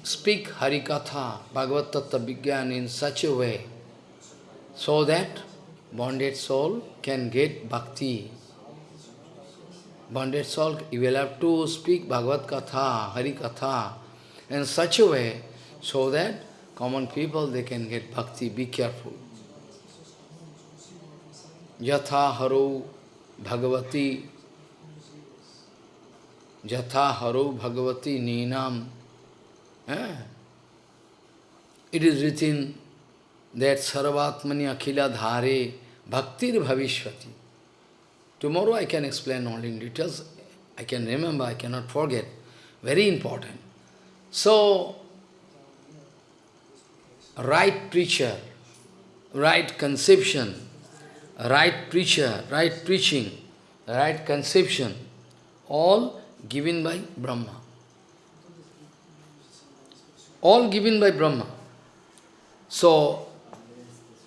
speak Harikatha, Bhagavad Tattva Vigyan in such a way, so that bonded soul can get bhakti bonded soul, you will have to speak Bhagavad Katha, Hari Katha, in such a way, so that common people, they can get bhakti. Be careful. Yatha haro bhagavati, Yatha haro bhagavati ninam. Eh? It is written that Sarvatmani akhila dhare bhaktir bhavishvati. Tomorrow I can explain all in details. I can remember, I cannot forget. Very important. So, right preacher, right conception, right preacher, right preaching, right conception, all given by Brahma. All given by Brahma. So,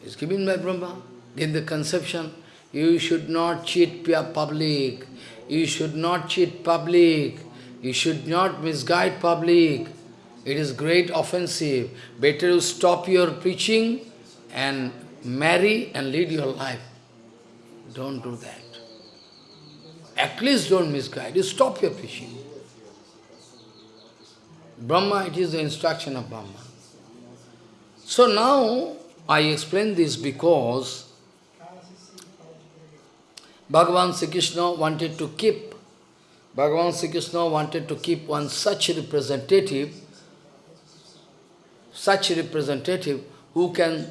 it's given by Brahma, in the conception, you should not cheat public. You should not cheat public. You should not misguide public. It is great offensive. Better you stop your preaching and marry and lead your life. Don't do that. At least don't misguide. You stop your preaching. Brahma, it is the instruction of Brahma. So now, I explain this because Bhagavan Sri Krishna wanted to keep, Bhagavan Sri Krishna wanted to keep one such representative, such representative who can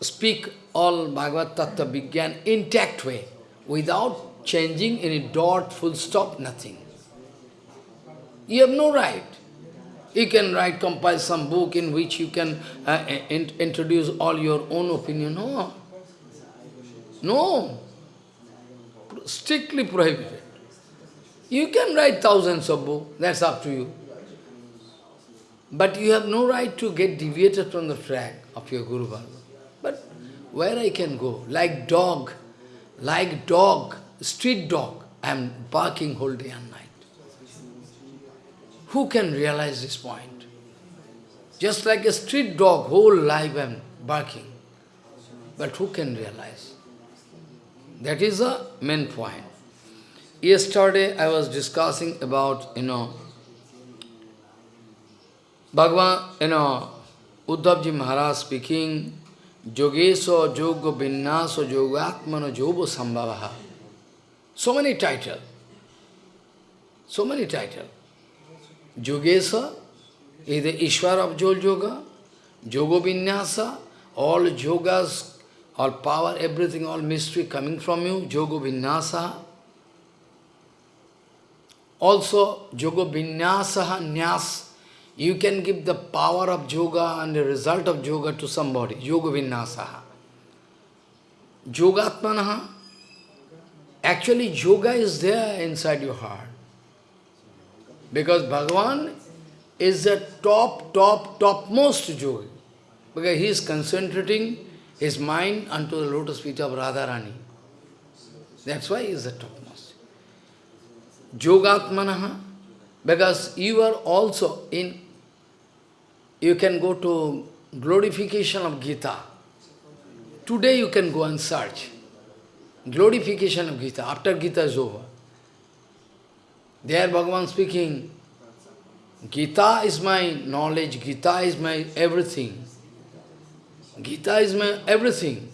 speak all Bhagavad Tattva Vigyan intact way, without changing any dot, full stop, nothing. You have no right. You can write, compile some book in which you can uh, in, introduce all your own opinion. No. No strictly prohibited. You can write thousands of books, that's up to you. But you have no right to get deviated from the track of your Guru. But where I can go? Like dog, like dog, street dog, I am barking whole day and night. Who can realize this point? Just like a street dog, whole life am barking. But who can realize? That is the main point. Yesterday I was discussing about, you know, Bhagavan, you know, Uddhavji Maharaj speaking, Yogeso Yoga Vinnaso Yogatmano Yoga Sambhavaha. So many titles. So many titles. Yogesa is the Ishwar of Jol Yoga, Yoga all yogas all power, everything, all mystery coming from you, yoga. Also, yoga nyas, you can give the power of yoga and the result of yoga to somebody, yoga vinyasa. Yogatmanaha, actually yoga is there inside your heart. Because Bhagavan is the top, top, topmost yogi. Because he is concentrating his mind unto the lotus feet of Radharani. That's why he is the topmost. Yogatmanaha, because you are also in, you can go to glorification of Gita. Today you can go and search. Glorification of Gita, after Gita is over. There Bhagavan speaking, Gita is my knowledge, Gita is my everything. Gita is my everything.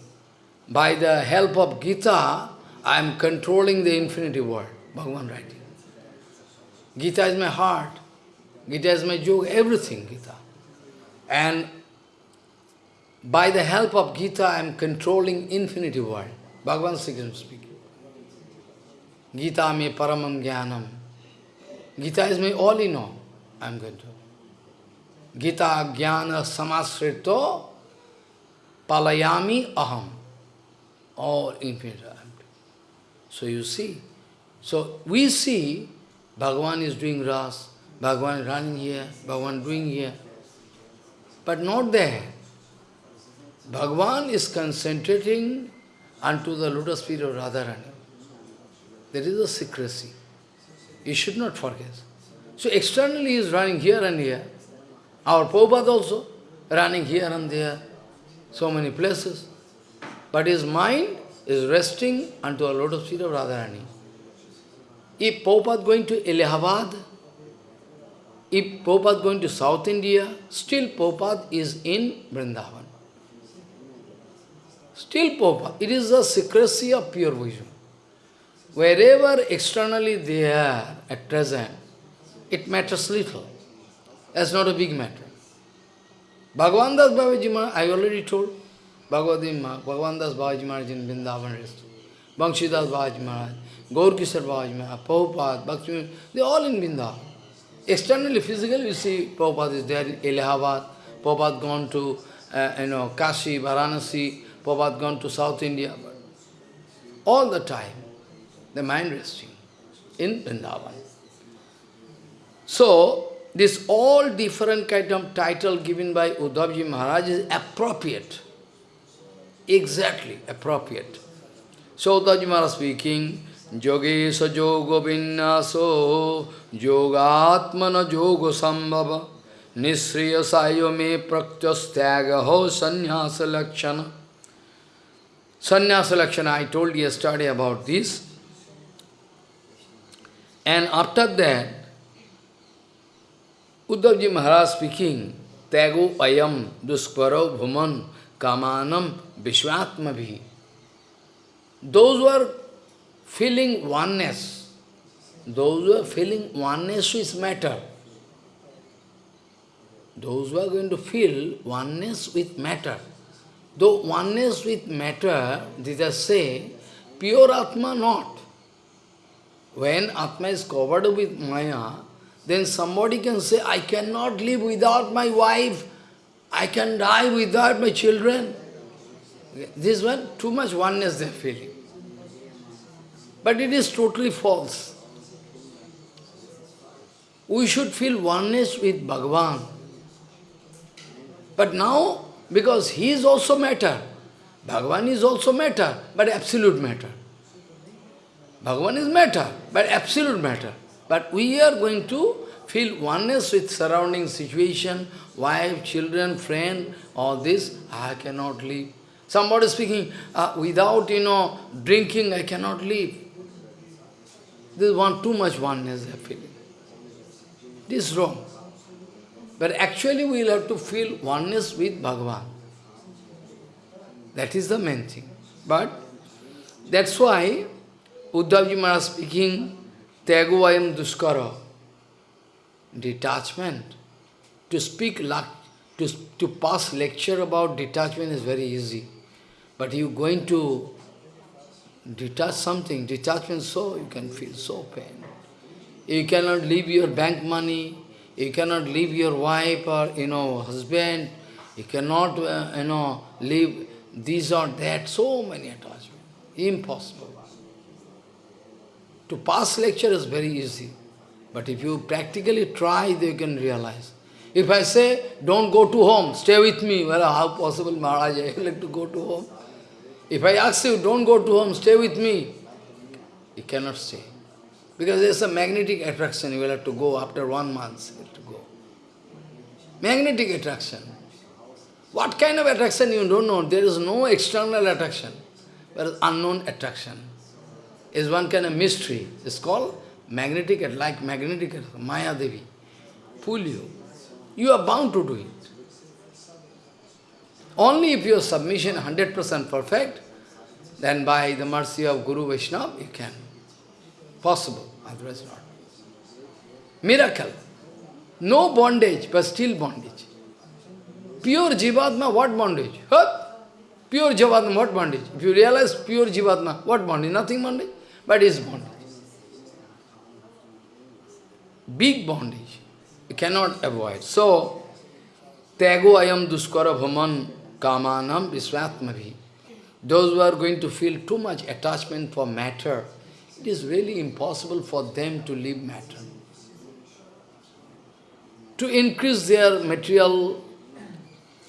By the help of Gita, I am controlling the infinity world. Bhagavan writing. Gita is my heart. Gita is my yoga, everything Gita. And by the help of Gita, I am controlling infinity world. Bhagavan speaking. Gita me paramam jnanam. Gita is my all in all. I am going to. Gita jnana samasrito palayami aham. All infinite. So you see. So we see Bhagavan is doing ras, Bhagavan running here, Bhagavan doing here. But not there. Bhagavan is concentrating unto the lotus feet of Radharani. There is a secrecy. You should not forget. So externally he is running here and here. Our Prabhupada also running here and there, so many places. But his mind is resting unto the lotus feet of Radharani. If Prabhupada going to Allahabad, if Prabhupada going to South India, still Prabhupada is in Vrindavan. Still Prabhupada. It is the secrecy of pure vision. Wherever externally they are at present, it matters little. That's not a big matter. Bhagavan Das Babaji Maharaj, I already told, Bhagavadim Bhagavan Das Babaji Maharaj in Vrindavan rest. Banshidas Babaji Maharaj, Gaur Kishore Babaji Maharaj, Prabhupada, Bhakti, they all in Vrindavan. Externally, physically, you see Prabhupada is there in Allahabad, Prabhupada gone to, uh, you know, Kashi, Varanasi, Prabhupada gone to South India. All the time, the mind resting in Vrindavan. So, this all different kind of title given by Uddhavji Maharaj is appropriate. Exactly appropriate. So Uddhavji Maharaj speaking, Yogesha yoga vinyaso yogatmana yoga sambhava nisriya sayo me praktyastaga ho sannyasa lakshana. Sannyasa lakshana, I told yesterday about this. And after that, Uddhavji Maharaj speaking, Tago ayam duskvaro bhuman kamanam vishwatmabhi. Those who are feeling oneness, those who are feeling oneness with matter, those who are going to feel oneness with matter, though oneness with matter, these are say, pure Atma not. When Atma is covered with Maya, then somebody can say, I cannot live without my wife, I can die without my children. This one, too much oneness they feeling. But it is totally false. We should feel oneness with Bhagavan. But now, because he is also matter, Bhagavan is also matter, but absolute matter. Bhagavan is matter, but absolute matter. But we are going to feel oneness with surrounding situation, wife, children, friend, all this, I cannot live. Somebody speaking, uh, without, you know, drinking, I cannot live. This is one too much oneness I feel. This is wrong. But actually we will have to feel oneness with Bhagavan. That is the main thing. But that's why Uddhavji Maharaj speaking, Tyaguvayam Duskara, detachment. To speak, to, to pass lecture about detachment is very easy. But you going to detach something, detachment so, you can feel so pain. You cannot leave your bank money, you cannot leave your wife or, you know, husband, you cannot, uh, you know, leave this or that, so many attachments. Impossible. To pass lecture is very easy. But if you practically try, you can realize. If I say, don't go to home, stay with me, well, how possible, Maharaj, I like to go to home? If I ask you, don't go to home, stay with me, you cannot stay. Because there's a magnetic attraction, you will have to go after one month, you have to go. Magnetic attraction. What kind of attraction you don't know? There is no external attraction, There is unknown attraction. Is one kind of mystery. It's called magnetic, like magnetic Maya Devi. Pull you. You are bound to do it. Only if your submission 100% perfect, then by the mercy of Guru Vaishnava, you can. Possible, otherwise not. Miracle. No bondage, but still bondage. Pure Jivatma, what bondage? Huh? Pure Jivatma, what bondage? If you realize pure Jivatma, what bondage? Nothing bondage, but it's bondage. Big bondage. You cannot avoid. So, Tego ayam duskara bhaman kamanam visvatmavi. Those who are going to feel too much attachment for matter, it is really impossible for them to leave matter. To increase their material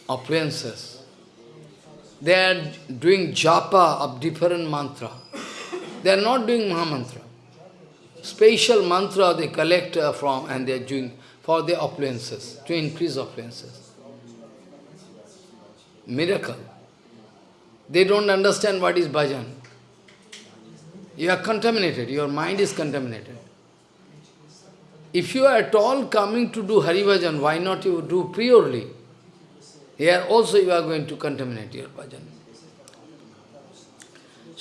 appliances, they are doing japa of different mantra. They are not doing Mahamantra. Special mantra they collect uh, from and they are doing for their appliances, to increase appliances. Miracle. They don't understand what is bhajan. You are contaminated, your mind is contaminated. If you are at all coming to do Hari Bhajan, why not you do purely? Here also you are going to contaminate your bhajan.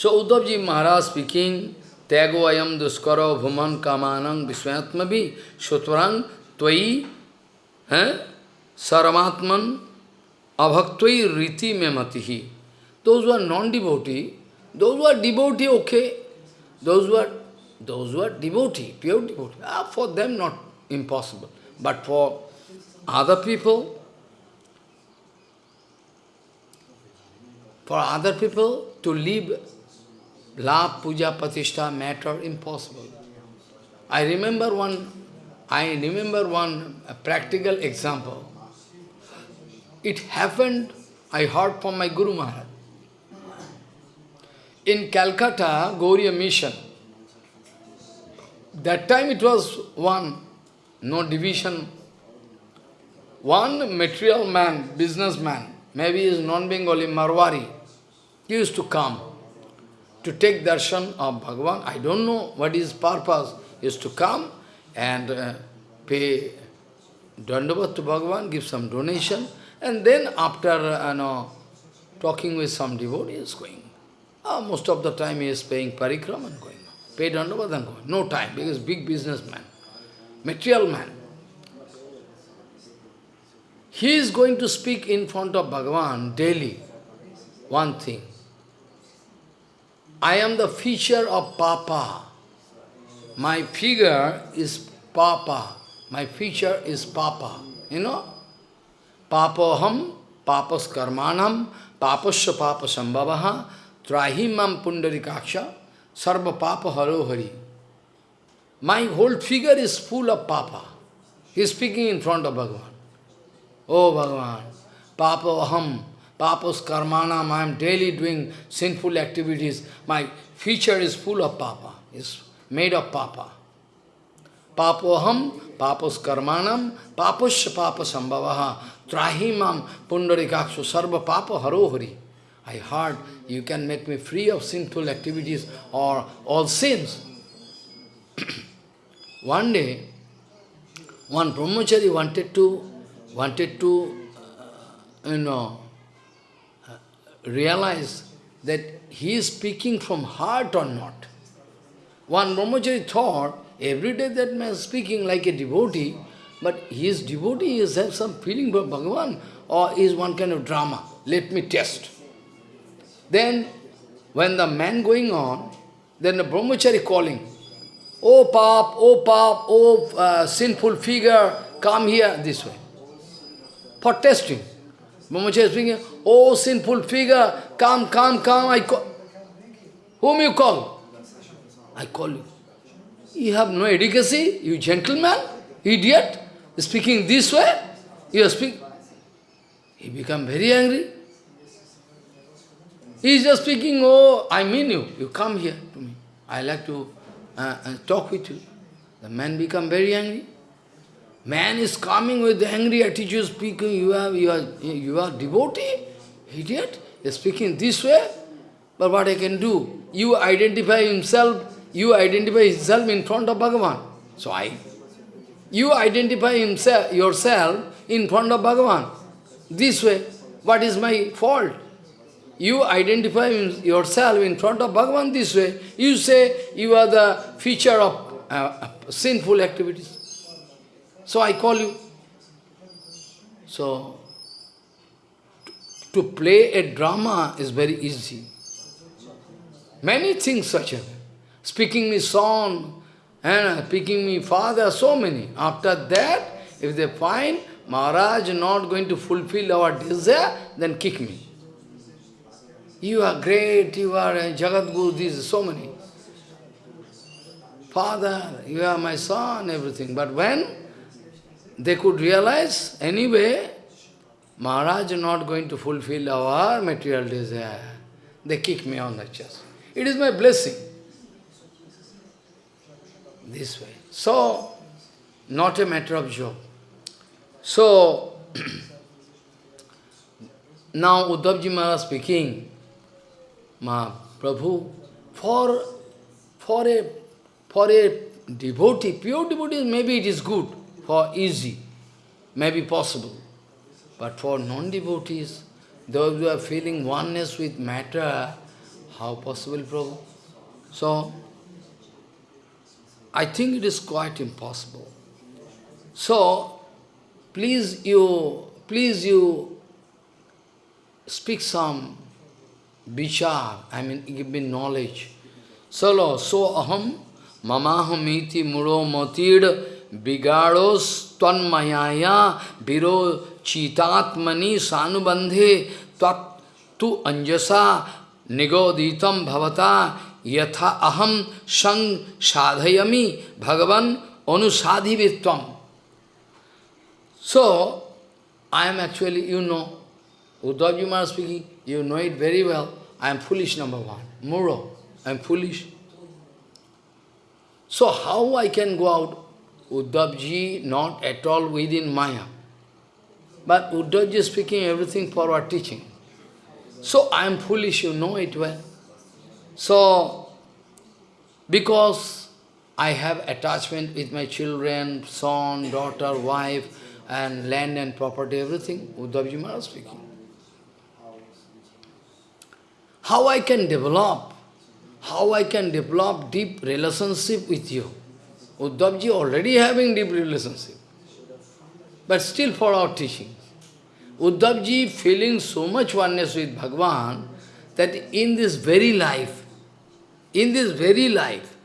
So Uddhavji Maharaj speaking, Tyago ayam duskaro bhuman kamanang viswayatmavi shutvarang tvai saramatman abhaktvai riti me mematihi. Those who are non-devotee, those who are devotee, okay. Those who are those who are devotee, pure devotee, ah, for them not impossible. But for other people, for other people to leave love, puja, patishta, matter, impossible. I remember one, I remember one practical example. It happened, I heard from my Guru Maharaj. In Calcutta, Gauriya mission, that time it was one, no division. One material man, businessman, maybe is non-Bengali, Marwari, he used to come to take darshan of Bhagavan. I don't know what his purpose. is to come and uh, pay dandavat to Bhagavan, give some donation, and then after uh, you know, talking with some devotee, is going. Uh, most of the time he is paying parikram and going. Pay dandavat and going. No time, because big businessman, material man. He is going to speak in front of Bhagavan daily, one thing. I am the feature of Papa. My figure is Papa. My feature is Papa. You know? Papoham, papas karmanam, papasya papa sambhavaha, trahimam pundarikaksha, sarva papa haro hari. My whole figure is full of Papa. He is speaking in front of Bhagavan. Oh Bhagavan, Papa Papa's karmanam, I am daily doing sinful activities. My future is full of Papa, is made of Papa. Papoham, Papa's karmanam, Papasya Papa sambhavaha, trahimam pundarikakshu sarva Papa harohari. I heard you can make me free of sinful activities or all sins. one day, one brahmachari wanted to, wanted to, uh, you know, realize that he is speaking from heart or not. One brahmachari thought, every day that man is speaking like a devotee, but his devotee is have some feeling for Bhagavan, or is one kind of drama. Let me test. Then, when the man going on, then the brahmachari calling, Oh pap, oh pap, oh uh, sinful figure, come here, this way. For testing. Brahmachari is speaking, oh sinful figure, come, come, come, I call. Whom you call? I call you. You have no education, you gentleman, idiot, speaking this way, you speak. He become very angry. He is just speaking, oh, I mean you, you come here to me. I like to uh, uh, talk with you. The man become very angry. Man is coming with angry attitude, speaking, you are, you are, you are devotee, idiot, speaking this way, but what I can do? You identify himself, you identify himself in front of Bhagavan. So I, you identify himself, yourself in front of Bhagavan. This way, what is my fault? You identify yourself in front of Bhagavan this way. You say you are the feature of uh, sinful activities. So I call you. So, to play a drama is very easy. Many things such as speaking me son, and speaking me father, so many. After that, if they find Maharaj not going to fulfill our desire, then kick me. You are great, you are a Jagat Guru, these so many. Father, you are my son, everything. But when they could realize, anyway, Maharaj not going to fulfill our material desire. They kick me on the chest. It is my blessing. This way. So, not a matter of job. So, now Uddhavji Maharaj speaking, Ma Prabhu, for, for, a, for a devotee, pure devotee, maybe it is good for easy, maybe possible. But for non-devotees, those who are feeling oneness with matter, how possible, Prabhu? So, I think it is quite impossible. So, please you, please you speak some vichar, I mean give me knowledge. Solo, so aham, mamaham iti muro matid Bigados tvanmayaya viro chitatmani sanubandhe tat tu anjasa nigoditam bhavata yatha aham sang sadhayami bhagavan anusadhivitvam. So, I am actually, you know, Uddhavji Maharaj speaking, you know it very well. I am foolish, number one. Muro, I am foolish. So how I can go out? Uddhavji not at all within Maya. But Uddhavji is speaking everything for our teaching. So I am foolish, you know it well. So, because I have attachment with my children, son, daughter, wife, and land and property, everything, Uddhavji Maharaj speaking. How I can develop, how I can develop deep relationship with you. Uddhavji already having deep relationship. But still for our teaching. Uddhavji feeling so much oneness with Bhagavan that in this very life, in this very life,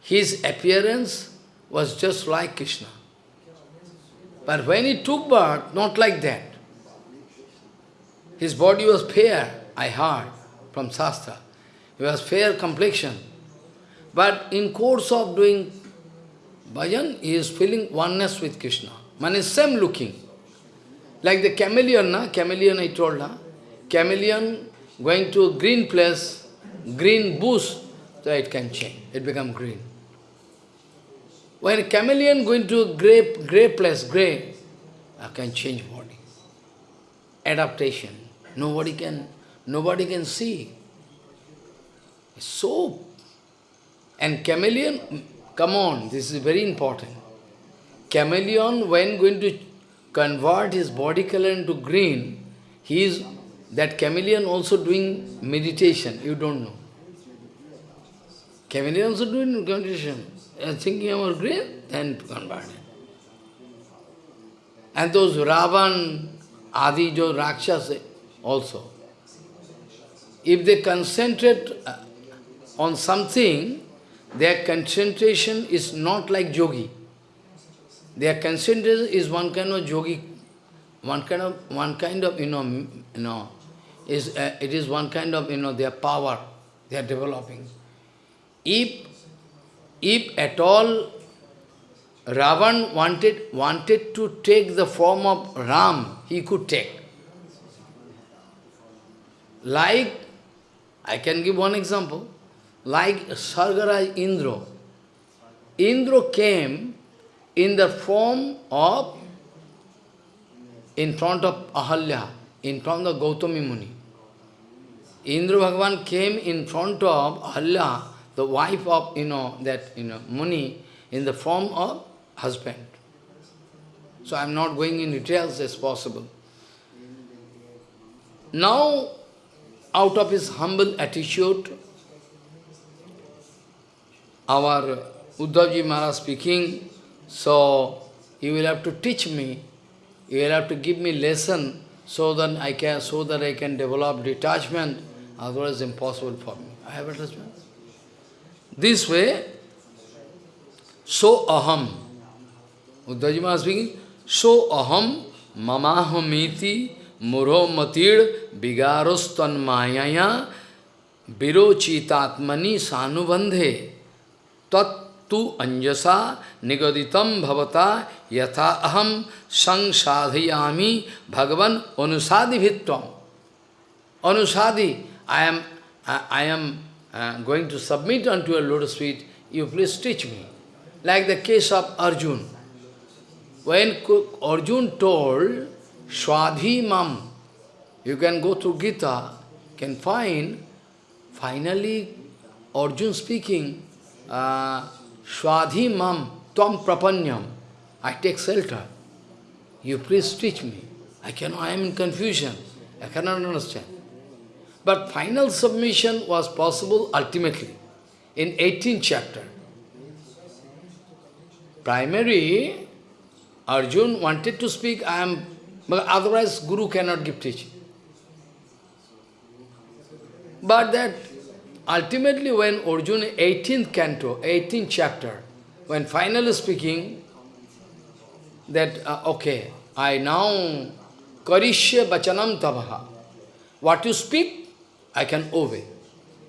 his appearance was just like Krishna. But when he took birth, not like that. His body was fair, I heard from Shastra. He was fair complexion. But in course of doing Bhajan, he is feeling oneness with Krishna. Man is same looking. Like the chameleon, na? chameleon I told, na? chameleon going to a green place, green bush, so it can change, it become green. When a chameleon going to a grey, grey place, grey, I can change body. Adaptation. Nobody can, nobody can see. So, and chameleon, Come on, this is very important. Chameleon, when going to convert his body color into green, he is, that chameleon also doing meditation, you don't know. Chameleon also doing meditation. And Thinking about green, then convert. And those Ravan, Adi, those Rakshas also. If they concentrate uh, on something, their concentration is not like yogi. Their concentration is one kind of yogi, one kind of one kind of you know you know is uh, it is one kind of you know their power they are developing. If if at all Ravan wanted wanted to take the form of Ram, he could take. Like I can give one example like Sargaraj Indra. Indra came in the form of, in front of Ahalya, in front of Gautami Muni. Indra Bhagavan came in front of Ahalya, the wife of, you know, that, you know, Muni, in the form of husband. So I am not going in details as possible. Now, out of his humble attitude, our Uddhavji Maharaj speaking, so you will have to teach me, you will have to give me lesson so that I can so that I can develop detachment, otherwise impossible for me. I have attachment. This way, so aham. Uddhavji Maharaj speaking, so aham mamahamiti muro matir vigarostan mayaya virochitatmani sanubandhe तत्तु अंजसा निगदितम भवता यथा अहम संसाधयामी भगवान अनुसादिभित्व अनुसादि I am I am going to submit on to uh lord sweet you please teach me like the case of Arjun when Arjun told स्वाधी मम you can go through Gita can fine finally Arjun speaking Swadhi mam tvam prapanyam. I take shelter. You please teach me. I cannot, I am in confusion. I cannot understand. But final submission was possible ultimately in 18th chapter. Primary, Arjun wanted to speak, I am, but otherwise Guru cannot give teaching. But that Ultimately, when Arjuna, 18th canto, 18th chapter, when finally speaking, that, uh, okay, I now, karishya bachanam tavaha. What you speak, I can obey.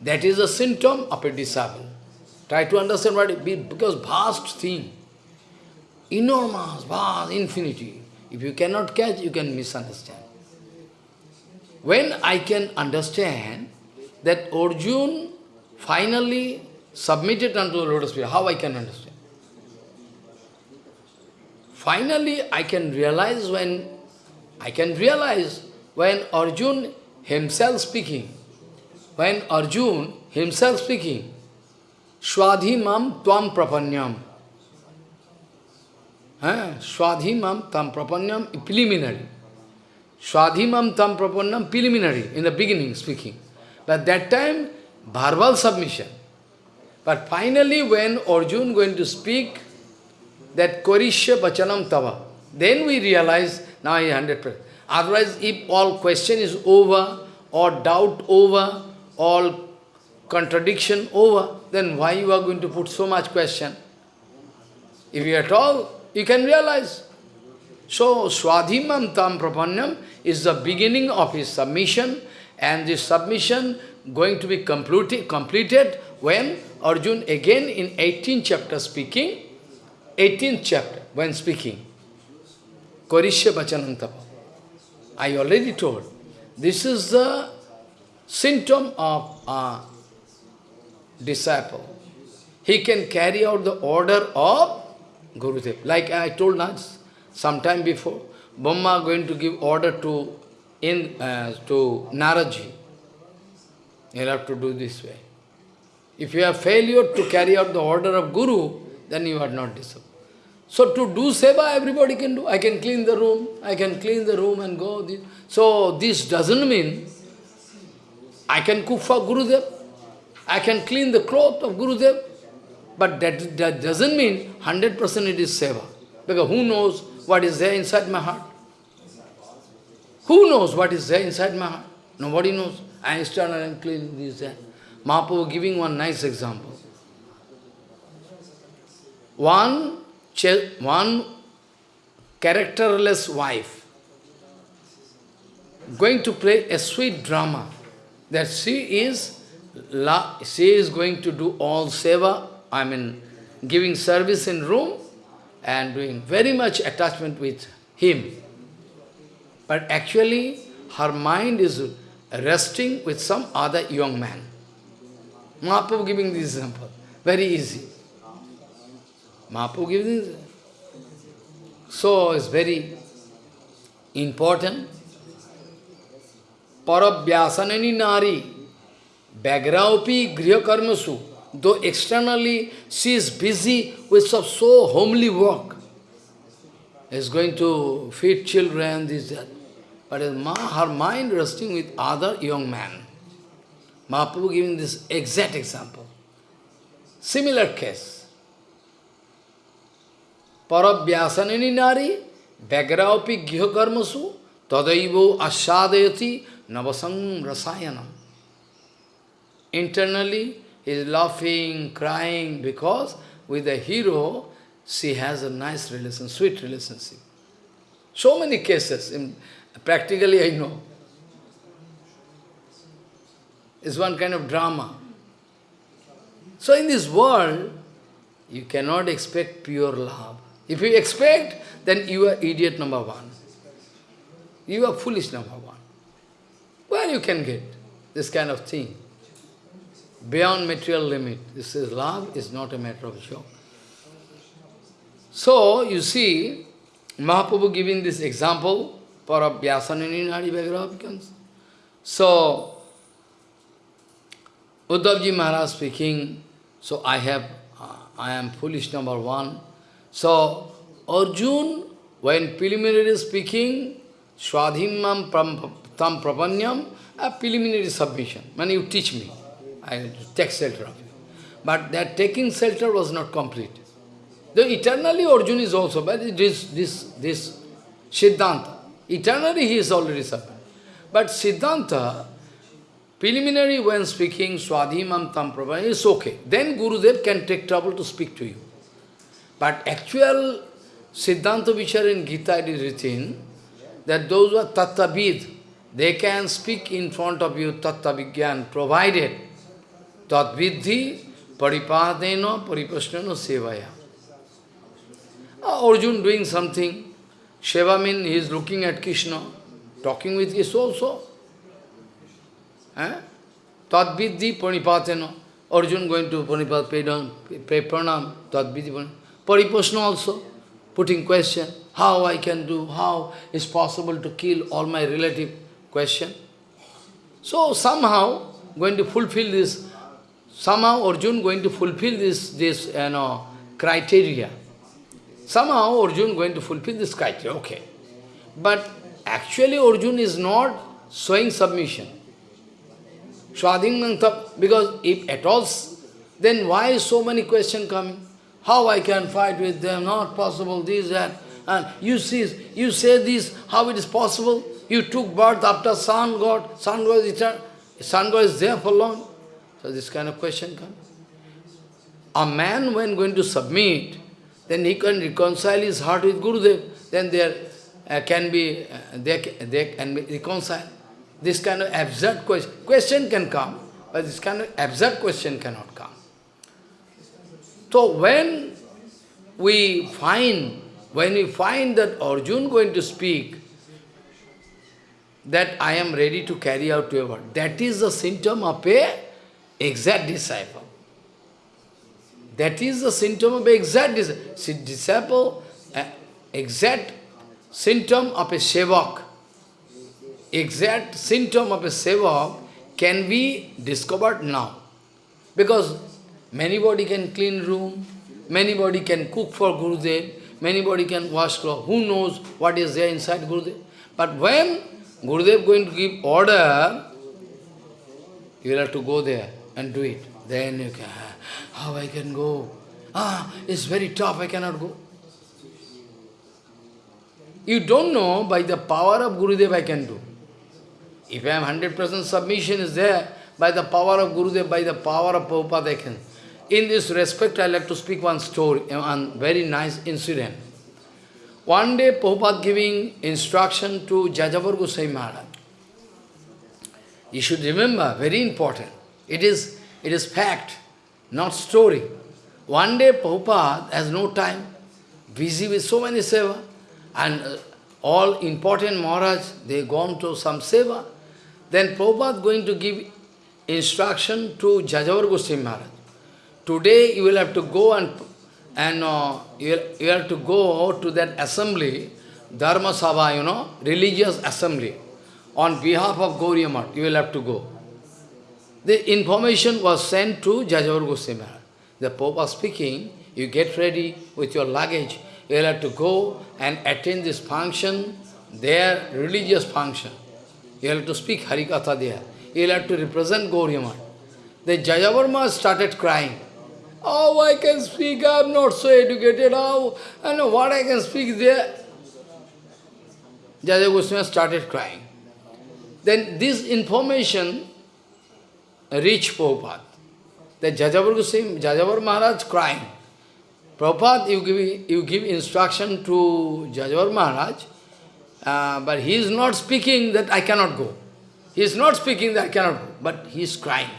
That is a symptom of a disciple. Try to understand what it is, because vast thing, enormous, vast, infinity. If you cannot catch, you can misunderstand. When I can understand that Arjun finally submitted unto the lotus feet. How I can understand? Finally, I can realize when, I can realize when Arjun himself speaking, when Arjun himself speaking, Swadhi mam tvam prapanyam. Swadhi mam tam prapanyam preliminary. Swadhi mam tam prapanyam preliminary, in the beginning speaking. But that time, verbal submission. But finally, when Arjun going to speak that Korishya Bachanam Tava, then we realize now he 100%. Otherwise, if all question is over, or doubt over, all contradiction over, then why you are going to put so much question? If you at all, you can realize. So, Swadhimam Tam Prapanyam is the beginning of his submission, and this submission going to be completed, completed when Arjun again in 18th chapter speaking, 18th chapter when speaking, Korishya Bachanantapa. I already told, this is the symptom of a disciple. He can carry out the order of Gurudev. Like I told us some time before, Brahma going to give order to in uh, to Naraji. You'll have to do this way. If you have failure to carry out the order of Guru, then you are not disciplined. So to do seva, everybody can do. I can clean the room, I can clean the room and go. So this doesn't mean I can cook for Gurudev, I can clean the cloth of Gurudev, but that, that doesn't mean 100% it is seva. Because who knows what is there inside my heart? Who knows what is there inside my heart? Nobody knows. Stand and clean this and uh, Mahaprabhu giving one nice example. One, one characterless wife going to play a sweet drama that she is she is going to do all seva, I mean giving service in room and doing very much attachment with him. But actually her mind is resting with some other young man. Mahaprabhu giving this example. Very easy. Mahaprabhu gives this. So it's very important. Parabhyasanani nari Bagraupi griha karmasu. Though externally she is busy with some so homely work, is going to feed children, this, that. But ma, her mind resting with other young men. Mahaprabhu giving this exact example. Similar case. Parabhyasanini nari, Bagraupi griha karmasu, tadaivo asadayati navasang rasayanam. Internally, he is laughing, crying, because with the hero, she has a nice relation, sweet relationship. So many cases, in, practically I know. It's one kind of drama. So in this world, you cannot expect pure love. If you expect, then you are idiot number one. You are foolish number one. Where you can get this kind of thing? beyond material limit. This is love is not a matter of joke. So, you see, Mahaprabhu giving this example for a Vyasanini Nadi Bhagavad So, Uddhavji Maharaj speaking, so I have, uh, I am foolish number one. So, Arjun, when preliminary speaking, Swadhimam tam prapanyam, a preliminary submission, when you teach me. I take shelter of you. But that taking shelter was not complete. The eternally Arjuna is also, but this, this, this Siddhanta, eternally he is already suffering. But Siddhanta, preliminary when speaking Swadhimam Tam Prabha is okay. Then Gurudev can take trouble to speak to you. But actual Siddhanta which are in Gita it is written that those who are Tattavid, they can speak in front of you Tatta Vigyan, provided Tadvidhi paripadena paripasnana sevaya. Arjun doing something. Seva means he is looking at Krishna, talking with Krishna also. Eh? Tadvidhi paripatena. Arjun going to pranipat, pay, down, pay pranam, Tadvidhi Paripasna also, putting question, how I can do, how is possible to kill all my relative, question. So somehow going to fulfill this Somehow Arjun going to fulfill this, this you know, criteria. Somehow Arjun going to fulfill this criteria, okay. But actually Arjun is not showing submission. Swadhingantab, because if at all, then why so many questions coming? How I can fight with them, not possible, this, that. And you see, you say this, how it is possible? You took birth after sun god, sun god is eternal, sun god is there for long. So this kind of question comes. A man when going to submit, then he can reconcile his heart with Gurudev, then there uh, can be, uh, they, they can be reconciled. This kind of absurd question, question can come, but this kind of absurd question cannot come. So when we find, when we find that Arjun going to speak, that I am ready to carry out your word, that is the symptom of a exact disciple. That is the symptom of exact disciple. Uh, exact symptom of a sevak. Exact symptom of a sevak can be discovered now. Because many body can clean room, many body can cook for Gurudev, many body can wash clothes. Who knows what is there inside Gurudev? But when Gurudev going to give order, you will have to go there and do it. Then you can, how I can go? Ah, it's very tough, I cannot go. You don't know, by the power of Gurudev I can do. If I am 100% submission is there, by the power of Gurudev, by the power of Prabhupada I can. In this respect, I like to speak one story, one very nice incident. One day, Prabhupada giving instruction to Jajavar Goswami Maharaj. You should remember, very important. It is, it is fact, not story. One day Prabhupada has no time, busy with so many seva, and uh, all important Maharaj, they gone to some seva. Then Prabhupada going to give instruction to Jajavar Goswami Maharaj. Today you will have to go and and uh, you, you have to go to that assembly, Dharma Sabha, you know, religious assembly. On behalf of Gauriya Math, you will have to go. The information was sent to Jajavar Goswami The Pope was speaking, you get ready with your luggage, you will have to go and attend this function, their religious function. You have to speak Harikatha there. You will have to represent Gauriya Math. The Jayavarma started crying. Oh, I can speak, I am not so educated, how, I know what I can speak there. Jaja Goswami started crying. Then this information reached Prabhupada. The Jajavar Goswami, Jajavar Maharaj crying. Prabhupada, you give, you give instruction to Jajavar Maharaj, uh, but he is not speaking that I cannot go. He is not speaking that I cannot go, but he is crying.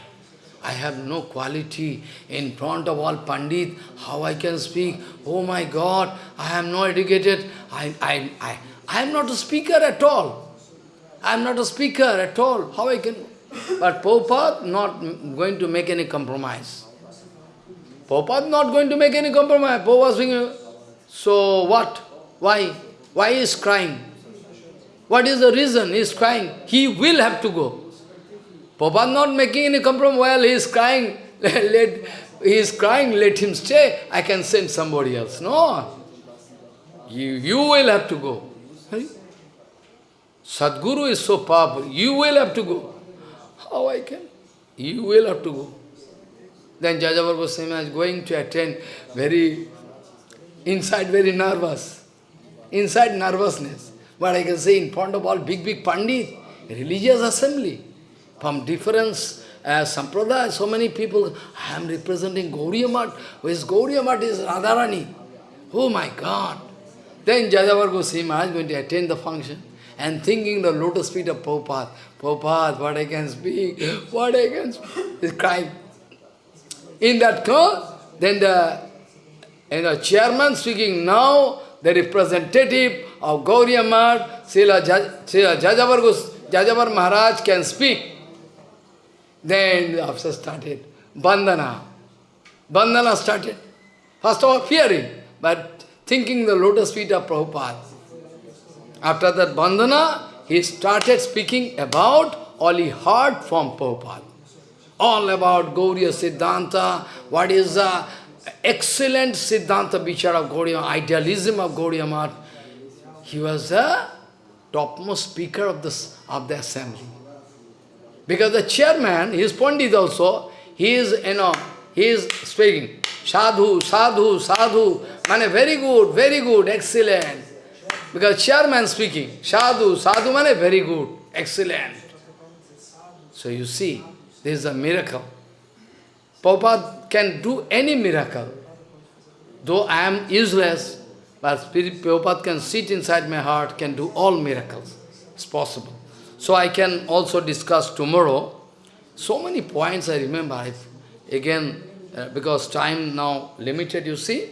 I have no quality in front of all Pandit, how I can speak? Oh my God, I am not educated, I, I, I, I am not a speaker at all. I am not a speaker at all, how I can... But Prabhupada not going to make any compromise. Prabhupada not going to make any compromise. Prabhupada saying, so what? Why? Why is crying? What is the reason he is crying? He will have to go. Prabhupada not making any compromise. Well, he is crying. let, he is crying, let him stay. I can send somebody else. No. You, you will have to go. Sadguru is so powerful. You will have to go. How I can? You will have to go. Then Jajavar Goswami is going to attend very, inside very nervous. Inside nervousness. But I can say in front of all big, big Pandit, religious assembly from different uh, sampradaya, so many people, I am representing Gauriya Math. Who is Gauriya Math is Radharani. Oh my God. Then Jajavar Goswami is going to attend the function and thinking the lotus feet of Prabhupada. Oh, Prabhupada, what I can speak, what I can speak. He's crying. In that call, then the, and the chairman speaking now, the representative of Gauriya Srila, Jajavar, Jajavar Maharaj can speak. Then the officer started. Bandhana. Bandhana started. First of all, fearing, but thinking the lotus feet of Prabhupada. After that bandhana, he started speaking about all he heard from Prabhupada. All about Gauriya Siddhanta, what is the excellent Siddhanta Vichar of Gauriya, idealism of Gauriya Math. He was the topmost speaker of, this, of the assembly. Because the chairman, his is Pandit also, he is, you know, he is speaking, sadhu, sadhu, sadhu, man, very good, very good, excellent. Because chairman speaking, sadhu, sadhu, man, very good, excellent. So you see, this is a miracle. Prabhupada can do any miracle. Though I am useless, but Spirit Prabhupada can sit inside my heart, can do all miracles. It's possible. So I can also discuss tomorrow. So many points I remember. I, again, uh, because time now limited, you see.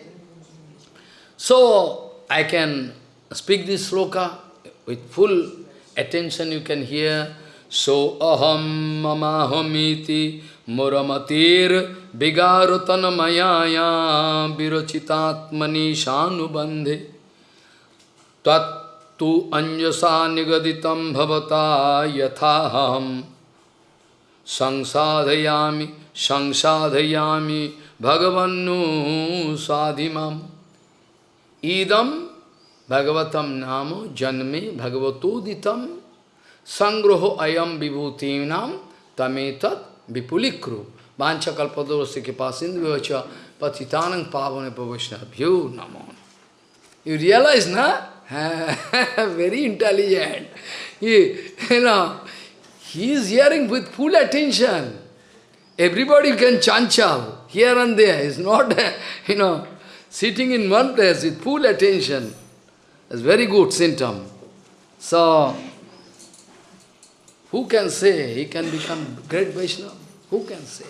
So I can speak this sloka with full attention, you can hear. So aham mamahamiti muramatir vigarutan mayaya virochitatmani shanubandhe. Tat tu anjasa nigaditam bhavata yathaham samsadhayami samsadhayami bhagavannu sadhimam भगवतम नाम जन्मे भगवतोदितम संग्रह अयम विभूतिनाम तमेत विपुलिक्रु वाछकल्पदोषि कृपा सिंधु पथितान पावन पवैष्णभ्यो नमो। You realize न? Very intelligent he is hearing with full attention everybody can Chanchal hear and there is not you know sitting in one place with full attention It's very good symptom. So, who can say he can become great Vaishnava? Who can say?